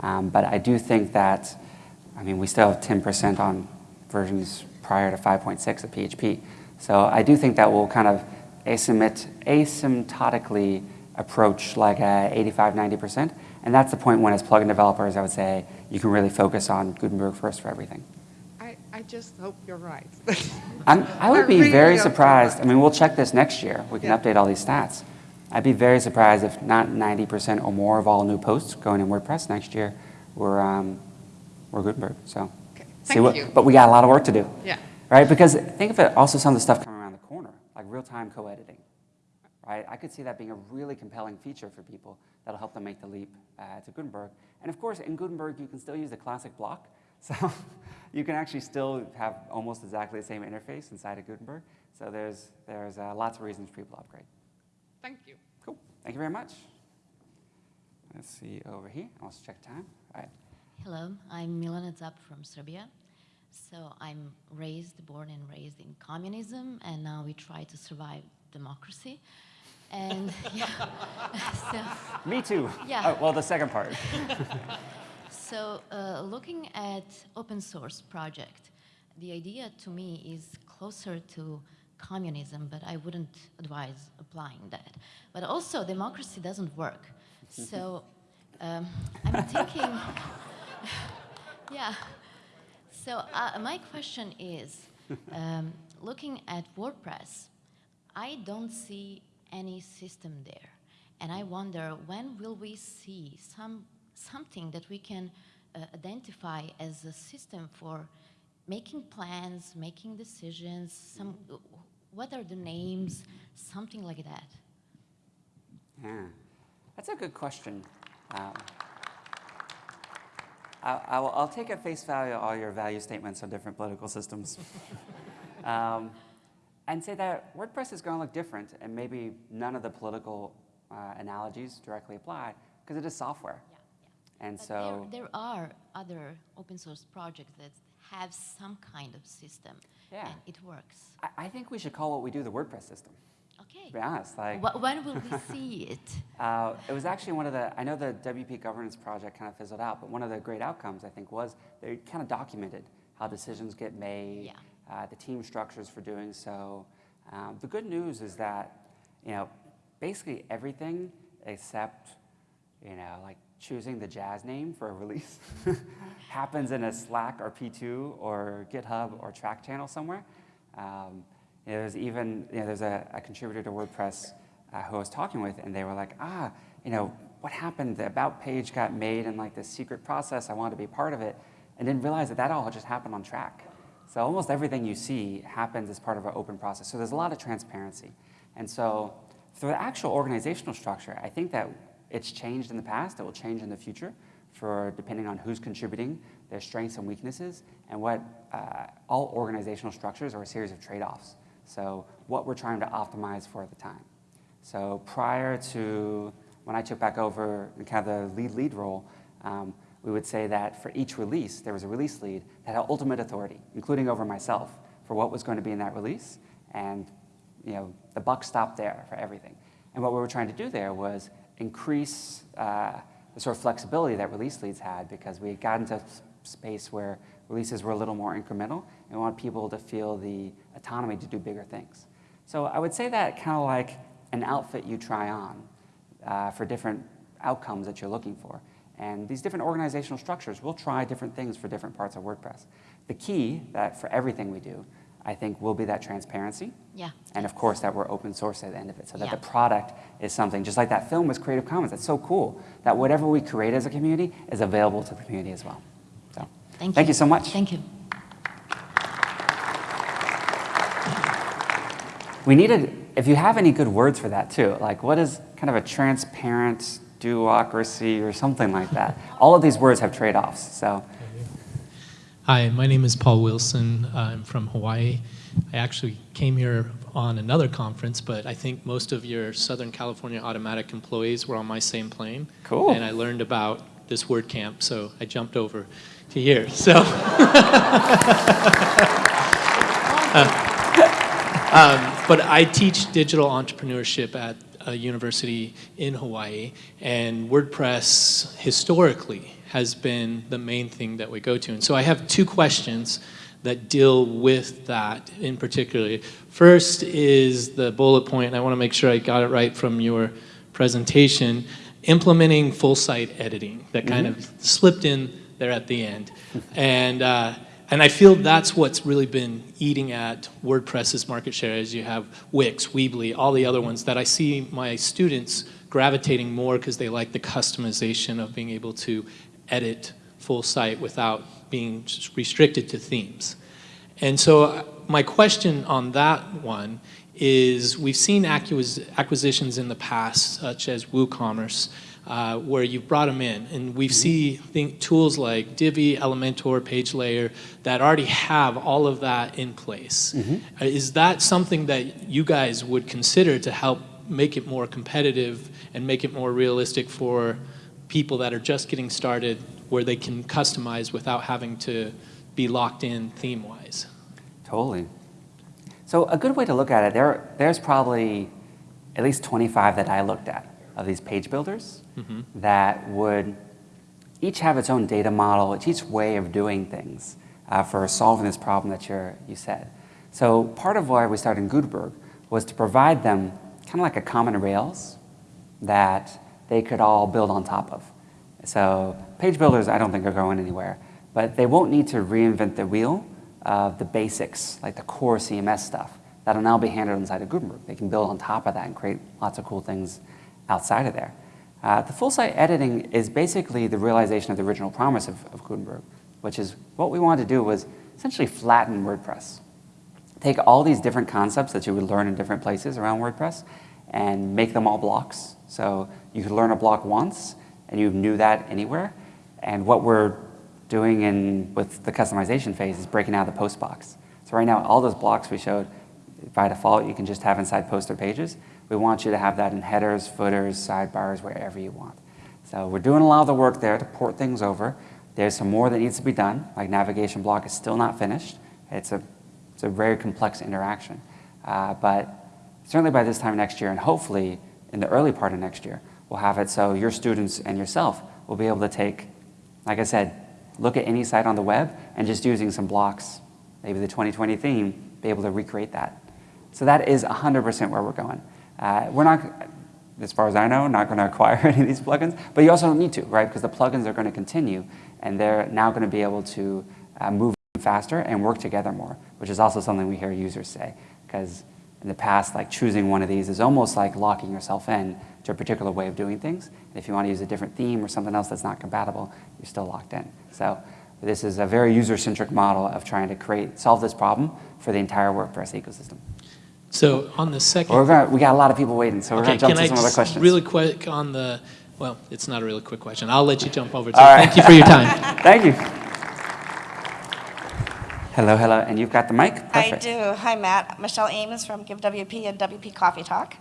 Um, but I do think that, I mean, we still have 10% on versions prior to 5.6 of PHP. So I do think that will kind of asymptot- asymptotically approach like a 85, 90%. And that's the point when as plugin developers, I would say you can really focus on Gutenberg first for everything. I, I just hope you're right. I'm, I would be really very surprised. I mean, we'll check this next year. We can Yeah. update all these stats. I'd be very surprised if not 90% or more of all new posts going in WordPress next year were, um, were Gutenberg. So, see Thank what, you. but we got a lot of work to do. Yeah. Right? Because think of it also some of the stuff coming around the corner, like real-time co-editing. Right? I could see that being a really compelling feature for people that'll help them make the leap uh, to Gutenberg. And of course, in Gutenberg, you can still use the classic block. So you can actually still have almost exactly the same interface inside of Gutenberg. So there's, there's uh, lots of reasons for people to upgrade. Thank you. Cool. Thank you very much. Let's see over here. I'll just check time. All right. Hello, I'm Milana Cap from Serbia. So I'm raised, born and raised in communism, and now we try to survive democracy. And yeah, so, Me too. Yeah. Oh, well, the second part. so uh, looking at open source project, the idea to me is closer to communism, but I wouldn't advise applying that. But also, democracy doesn't work. So um, I'm thinking, yeah. So uh, my question is, um, looking at WordPress, I don't see any system there. And I wonder, when will we see some, something that we can uh, identify as a system for making plans, making decisions, some, what are the names, something like that? Yeah, that's a good question. Um, I, I will, I'll take at face value all your value statements on different political systems. um, and say that WordPress is going to look different, and maybe none of the political uh, analogies directly apply, because it is software. Yeah. And But so, there, there are other open source projects that have some kind of system, Yeah. and it works. I, I think we should call what we do the WordPress system. Okay. To be honest, like Wh- when will we see it? Uh, it was actually one of the, I know the WP governance project kind of fizzled out, but one of the great outcomes, I think, was they kind of documented how decisions get made, uh, the team structures for doing so. Um, the good news is that, you know, basically everything except, you know, like choosing the jazz name for a release happens in a Slack or P2 or GitHub or Trac channel somewhere. Um, you know, there's even, you know, there's a, a contributor to WordPress uh, who I was talking with, and they were like, ah, you know, what happened? The About page got made in like this secret process. I wanted to be part of it, and didn't realize that that all just happened on Trac. So almost everything you see happens as part of an open process. So there's a lot of transparency. And so for the actual organizational structure, I think that it's changed in the past. It will change in the future for depending on who's contributing, their strengths and weaknesses, and what uh, all organizational structures are a series of trade-offs. So what we're trying to optimize for at the time. So prior to when I took back over kind of the lead lead role, um, we would say that for each release, there was a release lead that had ultimate authority, including over myself, for what was going to be in that release. And you know, the buck stopped there for everything. And what we were trying to do there was increase uh, the sort of flexibility that release leads had because we had gotten to a space where releases were a little more incremental and we want people to feel the autonomy to do bigger things. So I would say that kind of like an outfit you try on uh, for different outcomes that you're looking for. And these different organizational structures will try different things for different parts of WordPress. The key that for everything we do, I think, will be that transparency. Yeah. And of course, that we're open source at the end of it, so that Yeah. the product is something, just like that film was Creative Commons. That's so cool that whatever we create as a community is available to the community as well. So, Thank thank you. you so much. Thank you. We needed, if you have any good words for that too, like what is kind of a transparent do-ocracy or something like that. All of these words have trade-offs, so. Hi, my name is Paul Wilson. I'm from Hawaii. I actually came here on another conference, but I think most of your Southern California Automattic employees were on my same plane. Cool. And I learned about this WordCamp, so I jumped over to here. So, Uh, um, but I teach digital entrepreneurship at a university in Hawaii, and WordPress historically has been the main thing that we go to. And so I have two questions that deal with that in particular. First is the bullet point, and I want to make sure I got it right from your presentation, implementing full site editing that kind Mhm. of slipped in there at the end. And, uh, and I feel that's what's really been eating at WordPress's market share as you have Wix, Weebly, all the other ones that I see my students gravitating more because they like the customization of being able to edit full site without being restricted to themes. And so uh, my question on that one is we've seen acquis acquisitions in the past, such as WooCommerce, uh, where you've brought them in. And we see think, tools like Divi, Elementor, PageLayer that already have all of that in place. Uh, Is that something that you guys would consider to help make it more competitive and make it more realistic for people that are just getting started where they can customize without having to be locked in theme-wise? Totally. So a good way to look at it, there, there's probably at least 25 that I looked at of these page builders Mhm. that would each have its own data model, it's each way of doing things uh, for solving this problem that you're, you said. So part of why we started in Gutenberg was to provide them kind of like a common Rails that they could all build on top of. So page builders, I don't think are going anywhere, but they won't need to reinvent the wheel of the basics, like the core CMS stuff, that'll now be handled inside of Gutenberg. They can build on top of that and create lots of cool things outside of there. Uh, the full site editing is basically the realization of the original promise of, of Gutenberg, which is what we wanted to do was essentially flatten WordPress. Take all these different concepts that you would learn in different places around WordPress and make them all blocks. So you could learn a block once and you knew that anywhere. And what we're doing in, with the customization phase is breaking out the post box. So right now, all those blocks we showed, by default, you can just have inside poster pages. We want you to have that in headers, footers, sidebars, wherever you want. So we're doing a lot of the work there to port things over. There's some more that needs to be done, like navigation block is still not finished. It's a, it's a very complex interaction. Uh, but certainly by this time next year, and hopefully in the early part of next year, we'll have it so your students and yourself will be able to take, like I said, look at any site on the web and just using some blocks, maybe the 2020 theme, be able to recreate that. So that is 100% where we're going. Uh, we're not, as far as I know, not going to acquire any of these plugins. But you also don't need to, right? Because the plugins are going to continue, and they're now going to be able to uh, move faster and work together more, which is also something we hear users say. Because in the past, like choosing one of these is almost like locking yourself in to a particular way of doing things. And if you want to use a different theme or something else that's not compatible, you're still locked in. So this is a very user-centric model of trying to create, solve this problem for the entire WordPress ecosystem. So on the second, we're gonna, we got a lot of people waiting, so we're okay, going to jump can to I some other questions. really quick on the, well, it's not a really quick question. I'll let you jump over to All it. right. Thank you for your time. Thank you. Hello, hello, and you've got the mic? I do. Hi, Matt. Michelle Ames from Give WP and WP Coffee Talk.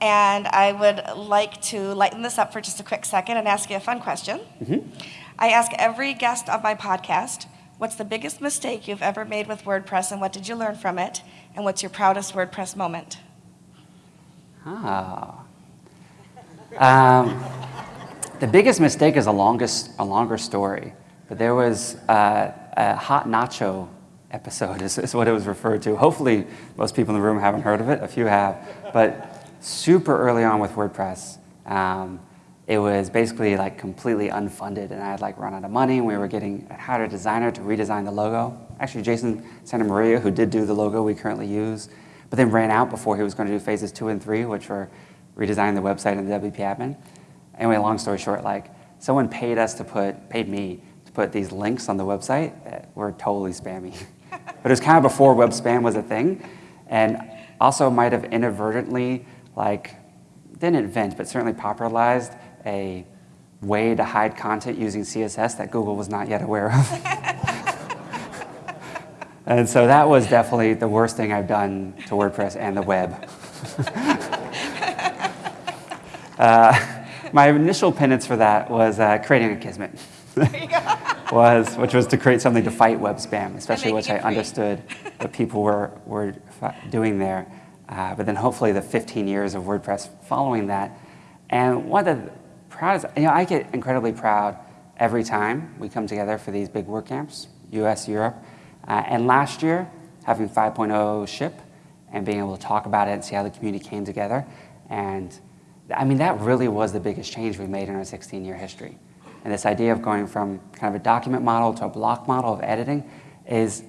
And I would like to lighten this up for just a quick second and ask you a fun question. Mhm. I ask every guest of my podcast, what's the biggest mistake you've ever made with WordPress and what did you learn from it? And what's your proudest WordPress moment? Ah. Um, the biggest mistake is a longest, a longer story, but there was uh, a hot nacho episode is, is what it was referred to. Hopefully most people in the room haven't heard of it, a few have, but super early on with WordPress, um, it was basically like completely unfunded and I had like run out of money and we were getting, I hired a designer to redesign the logo. Actually, Jason Santa Maria, who did do the logo we currently use, but then ran out before he was going to do phases two and three, which were redesigning the website and the WP admin. Anyway, long story short, like someone paid us to put, paid me to put these links on the website that were totally spammy. but it was kind of before web spam was a thing, and also might have inadvertently, like, didn't invent, but certainly popularized a way to hide content using CSS that Google was not yet aware of. and so that was definitely the worst thing I've done to WordPress and the web. uh, my initial penance for that was uh, creating Akismet. was, which was to create something to fight web spam, especially which I understood what people were, were doing there. Uh, but then hopefully the 15 years of WordPress following that. And one of the proudest, you know, I get incredibly proud every time we come together for these big WordCamps, US, Europe. Uh, and last year, having 5.0 ship and being able to talk about it and see how the community came together. And I mean, that really was the biggest change we made in our 16-year history. And this idea of going from kind of a document model to a block model of editing is,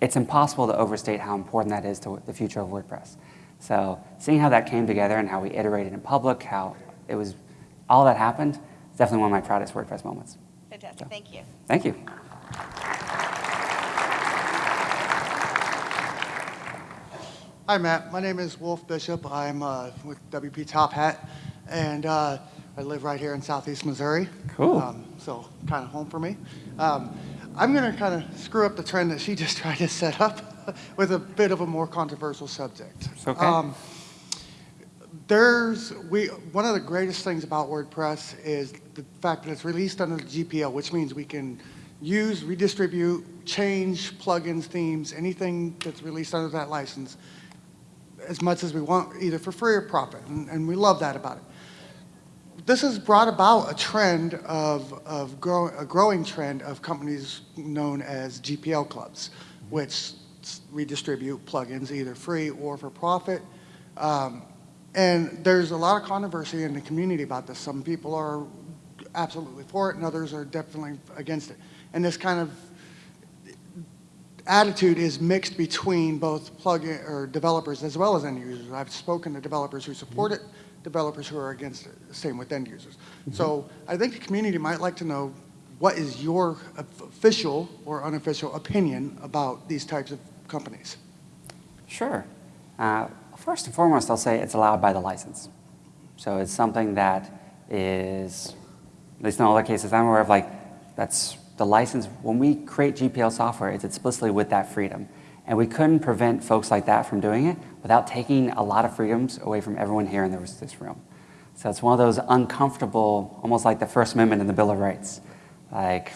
it's impossible to overstate how important that is to the future of WordPress. So seeing how that came together and how we iterated in public, how it was, all that happened, definitely one of my proudest WordPress moments. Fantastic. Thank you. Thank you. Hi, Matt. My name is Wolf Bishop. I'm uh, with WP Top Hat, and uh, I live right here in southeast Missouri. Cool. Um, so kind of home for me. Um, I'm going to kind of screw up the trend that she just tried to set up with a bit of a more controversial subject. It's okay. Um, there's we one of the greatest things about WordPress is the fact that it's released under the GPL, which means we can use, redistribute, change plugins, themes, anything that's released under that license as much as we want, either for free or profit, and, and we love that about it. This has brought about a trend of, of grow, a growing trend of companies known as GPL clubs, which redistribute plugins either free or for profit. Um, and there's a lot of controversy in the community about this. Some people are absolutely for it, and others are definitely against it. And this kind of attitude is mixed between both plugin or developers as well as end users. I've spoken to developers who support it, developers who are against it, same with end users. So I think the community might like to know what is your official or unofficial opinion about these types of companies? Sure. Uh, first and foremost, I'll say it's allowed by the license. So it's something that is, at least in all the cases I'm aware of, like that's the license. When we create GPL software, it's explicitly with that freedom. And we couldn't prevent folks like that from doing it without taking a lot of freedoms away from everyone here in this room. So it's one of those uncomfortable, almost like the First Amendment in the Bill of Rights. Like,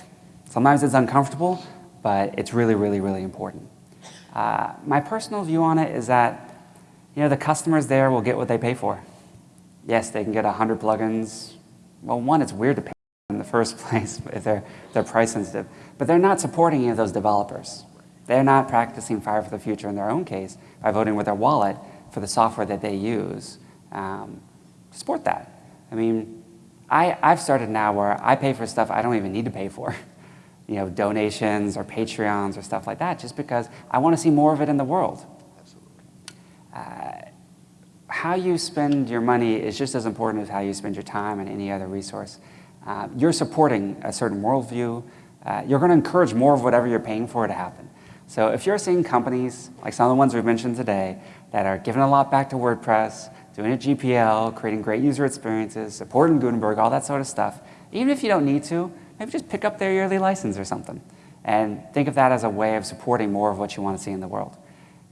sometimes it's uncomfortable, but it's really, really, really important. Uh, my personal view on it is that, you know, the customers there will get what they pay for. Yes, they can get 100 plugins. Well, one, it's weird to pay in the first place if they're, they're price sensitive. But they're not supporting any of those developers. They're not practicing Five for the Future in their own case by voting with their wallet for the software that they use. Um, support that. I mean, I, I've started now where I pay for stuff I don't even need to pay for. You know, donations or Patreons or stuff like that, just because I want to see more of it in the world. Uh, how you spend your money is just as important as how you spend your time and any other resource. Uh, you're supporting a certain worldview. Uh, you're going to encourage more of whatever you're paying for to happen. So if you're seeing companies, like some of the ones we've mentioned today, that are giving a lot back to WordPress, doing a GPL, creating great user experiences, supporting Gutenberg, all that sort of stuff, even if you don't need to, maybe just pick up their yearly license or something. And think of that as a way of supporting more of what you want to see in the world.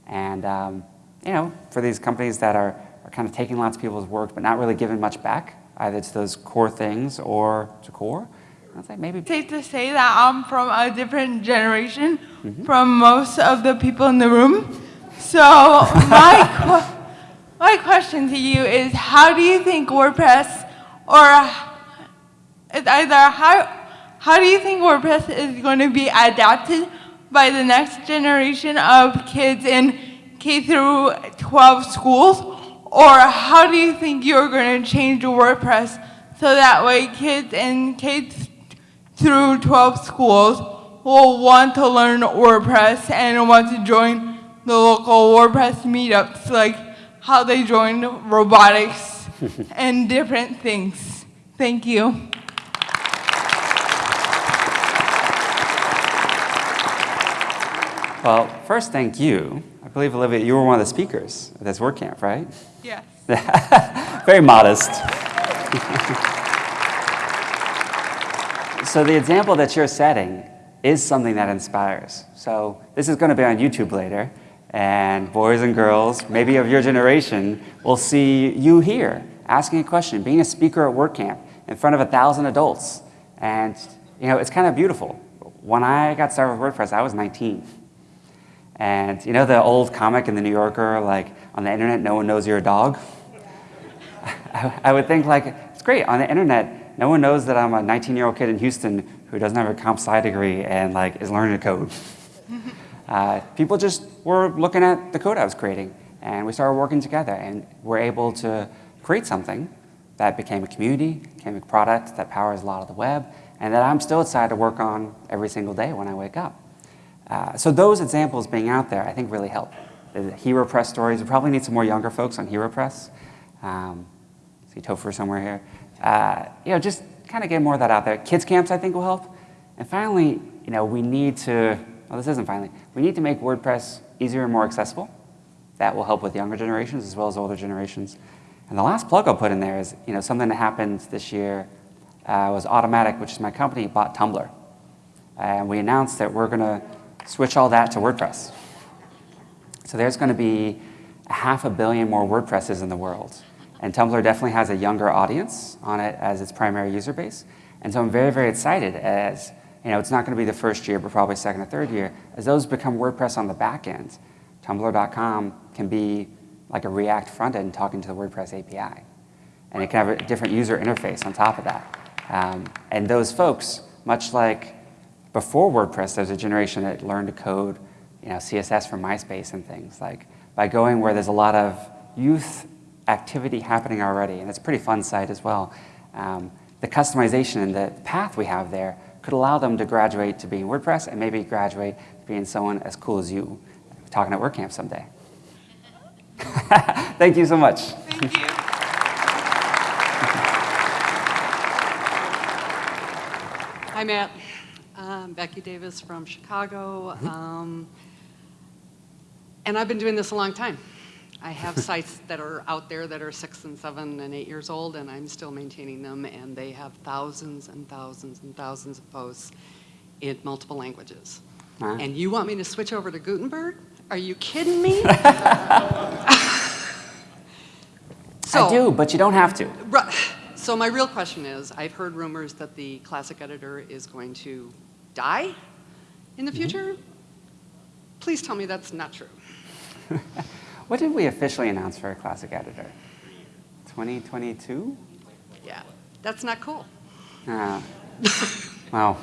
And um, you know, for these companies that are, are kind of taking lots of people's work but not really giving much back, either to those core things or to core, I'd say maybe. Safe to say that I'm from a different generation mm -hmm. from most of the people in the room. So my, qu my question to you is how do you think WordPress or it's either how, how do you think WordPress is going to be adapted by the next generation of kids in K through 12 schools? Or how do you think you're going to change WordPress so that way kids in K through 12 schools will want to learn WordPress and want to join the local WordPress meetups, like how they joined robotics and different things. Thank you. Well, first, thank you. I believe, Olivia, you were one of the speakers at this WordCamp, right? Yes. Very modest. so the example that you're setting is something that inspires. So this is going to be on YouTube later, and boys and girls, maybe of your generation, will see you here asking a question, being a speaker at WordCamp in front of a thousand adults. And you know, it's kind of beautiful. When I got started with WordPress, I was 19. And you know the old comic in the New Yorker, like on the internet, no one knows you're a dog? I, I would think like, it's great, on the internet, no one knows that I'm a 19-year-old kid in Houston who doesn't have a comp sci degree and like is learning to code. uh, people just were looking at the code I was creating and we started working together and we're able to create something that became a community, became a product that powers a lot of the web, and that I'm still excited to work on every single day when I wake up. Uh, so those examples being out there, I think really help. The HeroPress stories, we probably need some more younger folks on HeroPress. Um, see Topher somewhere here. Uh, you know, just kind of get more of that out there. Kids camps, I think, will help. And finally, you know, we need to, well, this isn't finally, we need to make WordPress easier and more accessible. That will help with younger generations as well as older generations. And the last plug I'll put in there is, you know, something that happened this year uh, was Automattic, which is my company, bought Tumblr. And we announced that we're going to switch all that to WordPress. So there's going to be a half a billion more WordPresses in the world. And Tumblr definitely has a younger audience on it as its primary user base. And so I'm very, very excited as, you know, it's not going to be the first year, but probably second or third year. As those become WordPress on the back end, Tumblr.com can be like a React front end talking to the WordPress API. And it can have a different user interface on top of that. Um, and those folks, much like before WordPress, there's a generation that learned to code you know, CSS from MySpace and things. Like by going where there's a lot of youth activity happening already, and it's a pretty fun site as well. Um, the customization and the path we have there could allow them to graduate to being WordPress and maybe graduate to being someone as cool as you, talking at WordCamp someday. Thank you so much. Thank you. Hi, Matt. Um, Becky Davis from Chicago. Mm-hmm. Um, and I've been doing this a long time. I have sites that are out there that are six and seven and eight years old, and I'm still maintaining them, and they have thousands and thousands and thousands of posts in multiple languages. And you want me to switch over to Gutenberg? Are you kidding me? so, I do, but you don't have to. Right. So my real question is, I've heard rumors that the classic editor is going to die in the Mm-hmm. future. Please tell me that's not true. What did we officially announce for a classic editor? 2022? Yeah, that's not cool. Uh, wow.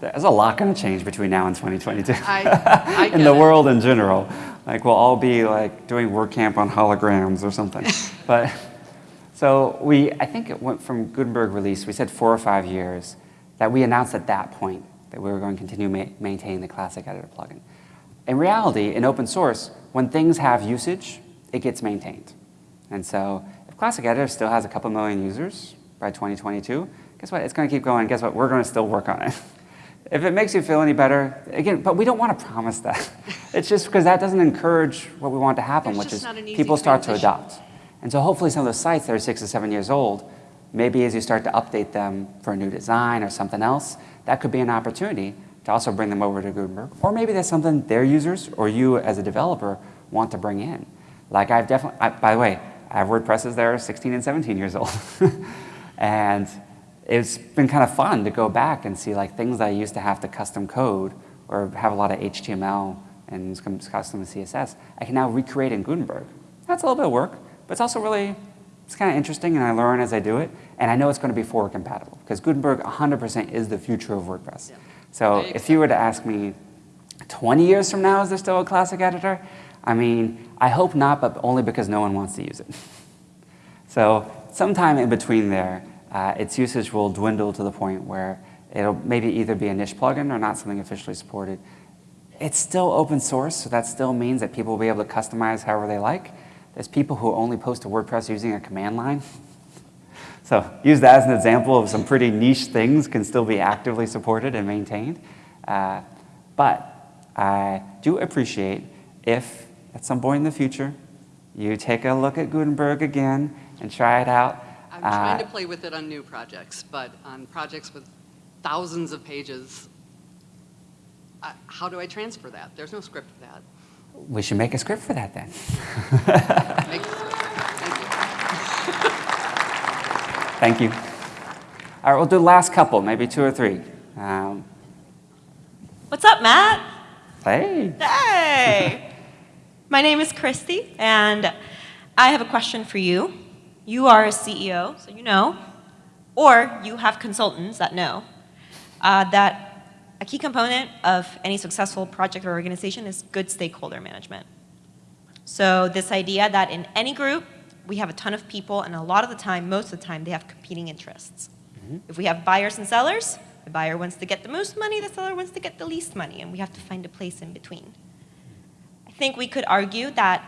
There's a lot going to change between now and 2022 I- I in the it. world in general. Like we'll all be like doing WordCamp on holograms or something. but So we, I think it went from Gutenberg release, we said four or five years, that we announced at that point that we were going to continue ma maintaining the Classic Editor plugin. In reality, in open source, when things have usage, it gets maintained. And so if Classic Editor still has a couple million users by 2022, guess what? It's going to keep going. Guess what? We're going to still work on it. if it makes you feel any better, again, but we don't want to promise that. it's just because that doesn't encourage what we want to happen, There's which is not an easy people start to adopt. And so hopefully some of those sites that are six or seven years old, maybe as you start to update them for a new design or something else, that could be an opportunity to also bring them over to Gutenberg. Or maybe that's something their users or you as a developer want to bring in. Like I've definitely, I, by the way, I have WordPresses that are 16 and 17 years old. and it's been kind of fun to go back and see like things that I used to have to custom code or have a lot of HTML and custom CSS, I can now recreate in Gutenberg. That's a little bit of work, but it's also really, it's kind of interesting and I learn as I do it. And I know it's going to be forward compatible because Gutenberg 100% is the future of WordPress. So if you were to ask me 20 years from now, is there still a classic editor? I mean, I hope not, but only because no one wants to use it. so sometime in between there, uh, its usage will dwindle to the point where it'll maybe either be a niche plugin or not something officially supported. It's still open source, so that still means that people will be able to customize however they like. There's people who only post to WordPress using a command line. So use that as an example of some pretty niche things can still be actively supported and maintained. Uh, but I do appreciate if at some point in the future you take a look at Gutenberg again and try it out. I'm trying Uh, to play with it on new projects, but on projects with thousands of pages, uh, how do I transfer that? There's no script. We should make a script for that then. Make the script. Thank Thank you. you. All right, we'll do the last couple, maybe two or three. Um, What's up, Matt? hey. Hey! My name is Christy, and I have a question for you. You are a CEO, so you know, or you have consultants that know, uh, that a key component of any successful project or organization is good stakeholder management. So this idea that in any group, we have a ton of people, and a lot of the time, most of the time, they have competing interests. Mm-hmm. If we have buyers and sellers, the buyer wants to get the most money, the seller wants to get the least money, and we have to find a place in between. I think we could argue that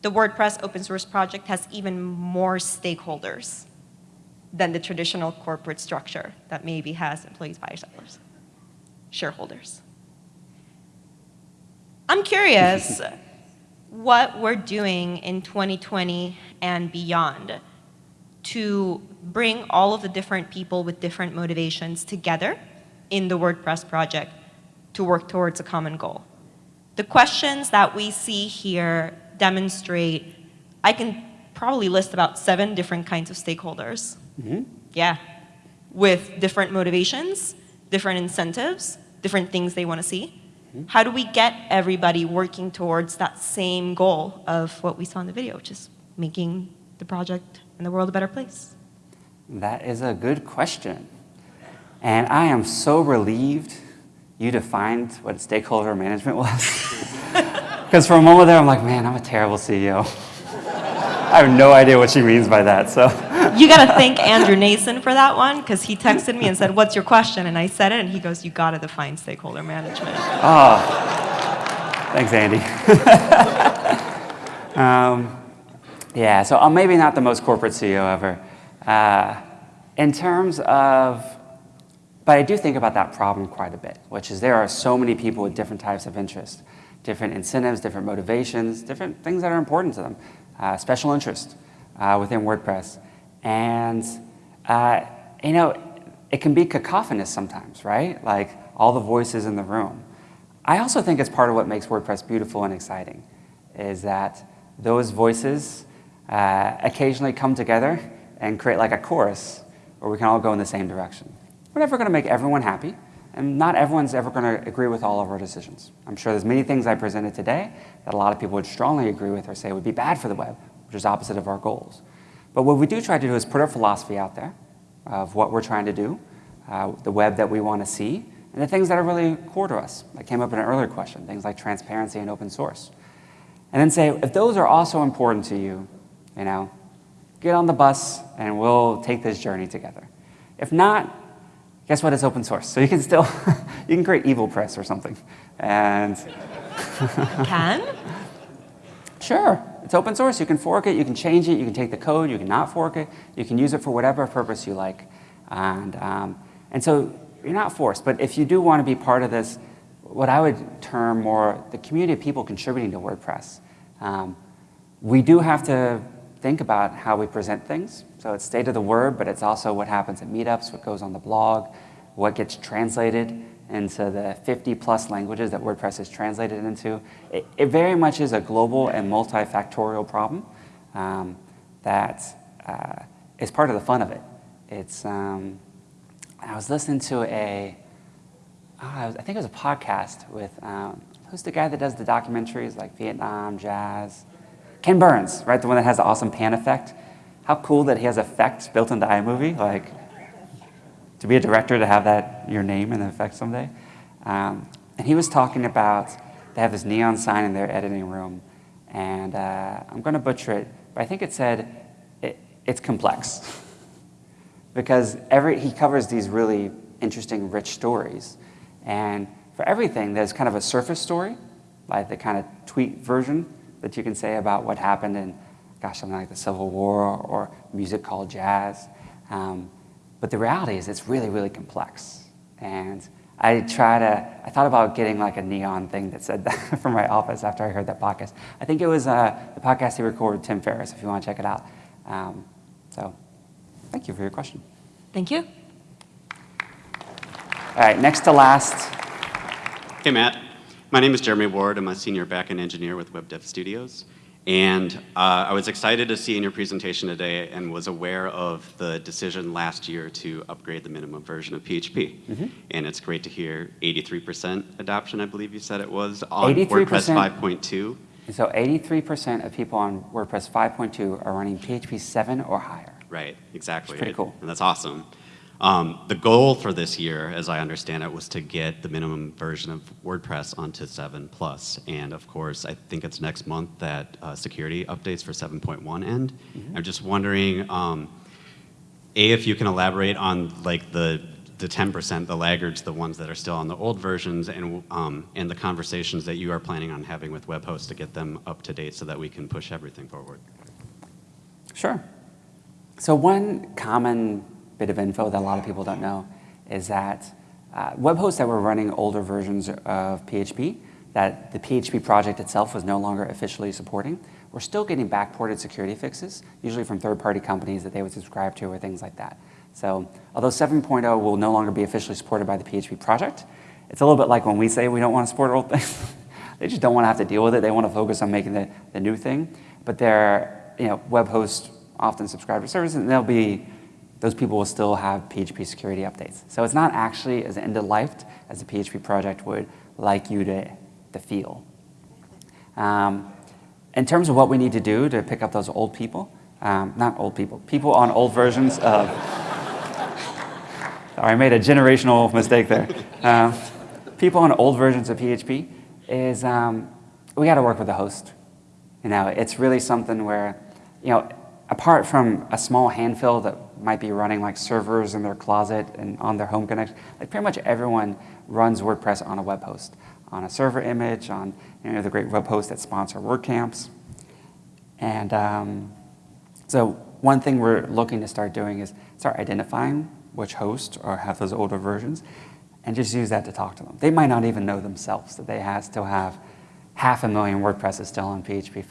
the WordPress open source project has even more stakeholders than the traditional corporate structure that maybe has employees, buyers, sellers, shareholders. I'm curious what we're doing in 2020 and beyond to bring all of the different people with different motivations together in the WordPress project to work towards a common goal. The questions that we see here demonstrate, I can probably list about seven different kinds of stakeholders. Mm-hmm. Yeah, with different motivations, different incentives, different things they want to see. How do we get everybody working towards that same goal of what we saw in the video, which is making the project and the world a better place? That is a good question. And I am so relieved you defined what stakeholder management was. Because for a moment there, I'm like, man, I'm a terrible CEO. I have no idea what she means by that. So You got to thank Andrew Nason for that one, because he texted me and said, what's your question? And I said it, and he goes, you got to define stakeholder management. Oh, thanks, Andy. um, yeah, so I'm maybe not the most corporate CEO ever. Uh, in terms of, but I do think about that problem quite a bit, which is there are so many people with different types of interests, different incentives, different motivations, different things that are important to them, uh, special interest uh, within WordPress. And, uh, you know, it can be cacophonous sometimes, right? Like all the voices in the room. I also think it's part of what makes WordPress beautiful and exciting, is that those voices uh, occasionally come together and create like a chorus where we can all go in the same direction. We're never going to make everyone happy, and not everyone's ever going to agree with all of our decisions. I'm sure there's many things I presented today that a lot of people would strongly agree with or say would be bad for the web, which is opposite of our goals. But what we do try to do is put our philosophy out there of what we're trying to do, uh, the web that we want to see, and the things that are really core to us. That came up in an earlier question, things like transparency and open source. And then say, if those are also important to you, you know, get on the bus and we'll take this journey together. If not, guess what? It's open source. So you can still, you can create evil press or something. And Can? Sure. It's open source. You can fork it, you can change it, you can take the code, you can not fork it, you can use it for whatever purpose you like. And, um, and so you're not forced. But if you do want to be part of this, what I would term more the community of people contributing to WordPress, um, we do have to think about how we present things. So it's state of the word, but it's also what happens at meetups, what goes on the blog, what gets translated into the 50 plus languages that WordPress is translated into. It, it very much is a global and multifactorial problem um, that uh, is part of the fun of it. It's, um, I was listening to a, oh, I, was, I think it was a podcast with, um, who's the guy that does the documentaries like Vietnam, jazz? Ken Burns, right? The one that has the awesome pan effect. How cool that he has effects built into iMovie. Like, to be a director to have that your name and the effect someday. Um, and he was talking about they have this neon sign in their editing room, and uh, I'm going to butcher it, but I think it said it, it's complex because every he covers these really interesting, rich stories, and for everything there's kind of a surface story, like the kind of tweet version that you can say about what happened in, gosh, something like the Civil War or, or music called jazz. Um, but the reality is it's really, really complex. And I try to, I thought about getting like a neon thing that said that from my office after I heard that podcast. I think it was uh, the podcast he recorded with Tim Ferriss, if you want to check it out. Um, so thank you for your question. Thank you. All right, next to last. Hey, Matt. My name is Jeremy Ward. I'm a senior backend engineer with WebDevStudios. And uh, I was excited to see in your presentation today and was aware of the decision last year to upgrade the minimum version of PHP. Mm -hmm. And it's great to hear 83% adoption, I believe you said it was, on WordPress 5.2. So 83% of people on WordPress 5.2 are running PHP 7 or higher. Right, exactly. It's pretty cool. And that's awesome. Um, the goal for this year, as I understand it, was to get the minimum version of WordPress onto 7 plus. And of course, I think it's next month that uh, security updates for 7.1 end. Mm -hmm. I'm just wondering, um, A, if you can elaborate on like the the 10%, the laggards, the ones that are still on the old versions, and, um, and the conversations that you are planning on having with web hosts to get them up to date so that we can push everything forward. Sure. So one common bit of info that a lot of people don't know is that uh, web hosts that were running older versions of PHP that the PHP project itself was no longer officially supporting, were still getting backported security fixes, usually from third-party companies that they would subscribe to or things like that. So although 7.0 will no longer be officially supported by the PHP project, it's a little bit like when we say we don't want to support old things. they just don't want to have to deal with it. They want to focus on making the, the new thing. But their you know, web hosts often subscribe to services, and they'll be those people will still have PHP security updates. So it's not actually as end-of-life as the PHP project would like you to, to feel. Um, in terms of what we need to do to pick up those old people, um, not old people, people on old versions of, sorry, I made a generational mistake there. Um, people on old versions of PHP is um, we got to work with the host. You know, it's really something where, you know, apart from a small handful that might be running like servers in their closet and on their home connection. Like pretty much everyone runs WordPress on a web host, on a server image, on you know, the great web hosts that sponsor WordCamps. And um, so one thing we're looking to start doing is start identifying which hosts or have those older versions and just use that to talk to them. They might not even know themselves that they have, still have half a million WordPresses still on PHP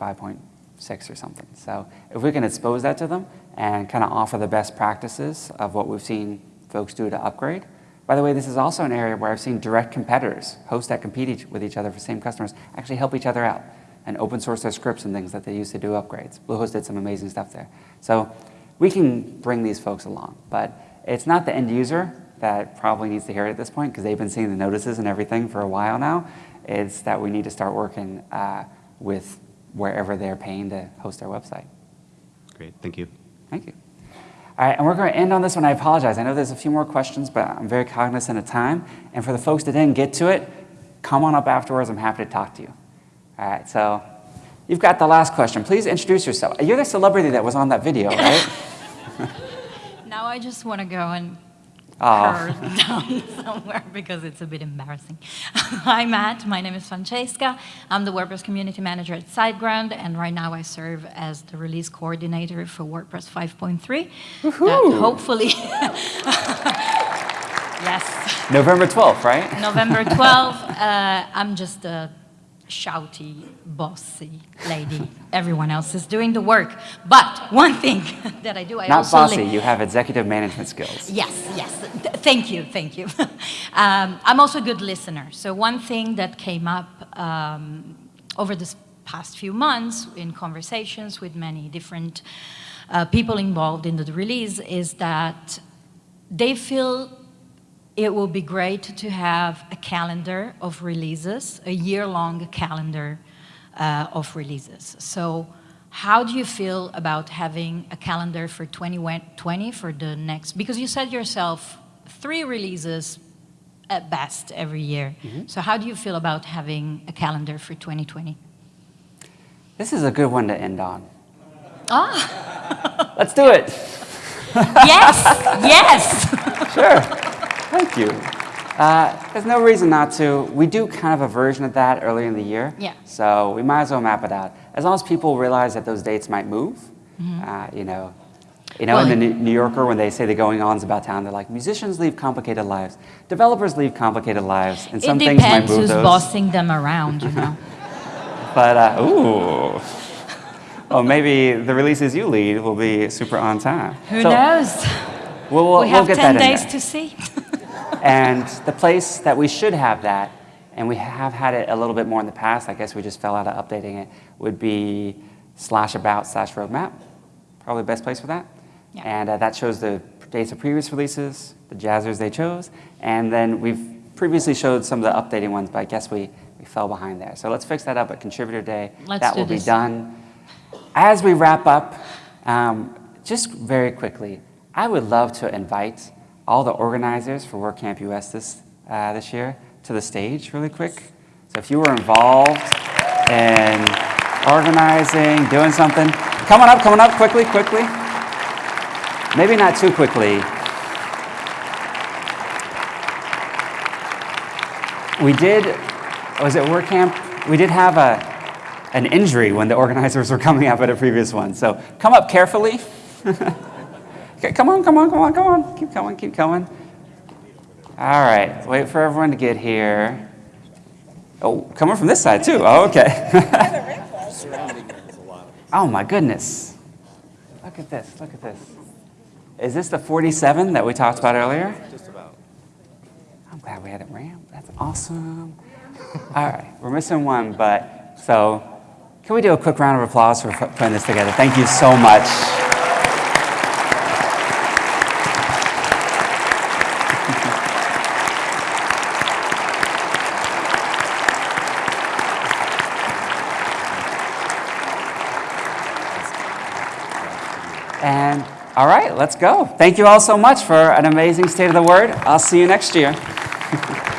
5.6 or something. So if we can expose that to them, and kind of offer the best practices of what we've seen folks do to upgrade. By the way, this is also an area where I've seen direct competitors, hosts that compete each, with each other for same customers, actually help each other out and open source their scripts and things that they use to do upgrades. Bluehost did some amazing stuff there. So we can bring these folks along, but it's not the end user that probably needs to hear it at this point because they've been seeing the notices and everything for a while now. It's that we need to start working uh, with wherever they're paying to host their website. Great, thank you. Thank you. All right, and we're going to end on this one. I apologize. I know there's a few more questions, but I'm very cognizant of time. And for the folks that didn't get to it, come on up afterwards. I'm happy to talk to you. All right, so You've got the last question. Please introduce yourself. You're the celebrity that was on that video, right? Now I just want to go and Oh. down somewhere because it's a bit embarrassing. Hi, Matt. My name is Francesca. I'm the WordPress community manager at SiteGround, and right now I serve as the release coordinator for WordPress 5.3. That hopefully, yes, November 12th, right? November 12th. Uh, I'm just a shouty, bossy lady. Everyone else is doing the work. But one thing that I do, I Not also bossy, you have executive management skills. Yes, yes. Th- Thank you, thank you. um, I'm also a good listener. So one thing that came up um, over this past few months in conversations with many different uh, people involved in the release is that they feel it will be great to have a calendar of releases, a year-long calendar uh, of releases. So how do you feel about having a calendar for 2020 for the next, because you said yourself, three releases at best every year. Mhm. So how do you feel about having a calendar for 2020? This is a good one to end on. Ah, Let's do it. yes, yes. Sure. Thank you. Uh, there's no reason not to. We do kind of a version of that early in the year. Yeah. So we might as well map it out. As long as people realize that those dates might move, mm -hmm. uh, you know, you know, in the New New Yorker, when they say the going ons about town, they're like, musicians leave complicated lives, developers leave complicated lives, and some things might move those. depends move who's bossing them around, you know. But uh, ooh, well, maybe the releases you lead will be super on time. Who So knows? We'll, we'll, we have we'll get 10 that days to see. And the place that we should have that, and we have had it a little bit more in the past, I guess we just fell out of updating it, would be slash about slash roadmap. Probably the best place for that. Yeah. And uh, that shows the dates of previous releases, the jazzers they chose, and then we've previously showed some of the updating ones, but I guess we, we fell behind there. So let's fix that up at Contributor Day. Let's that will be done. As we wrap up, um, just very quickly, I would love to invite all the organizers for WordCamp US this, uh, this year to the stage really quick. So if you were involved in organizing, doing something, come on up, come on up quickly, quickly. Maybe not too quickly. We did, was it WordCamp? We did have a, an injury when the organizers were coming up at a previous one. So come up carefully. okay, come on, come on, come on, come on. Keep going, keep going. All right, wait for everyone to get here. Oh, coming from this side too. Oh, okay. oh my goodness. Look at this, look at this. Is this the 47 that we talked about earlier? Just about. I'm glad we had it ramp. That's awesome. All right, we're missing one, but so can we do a quick round of applause for putting this together? Thank you so much. And all right, let's go. Thank you all so much for an amazing State of the Word. I'll see you next year.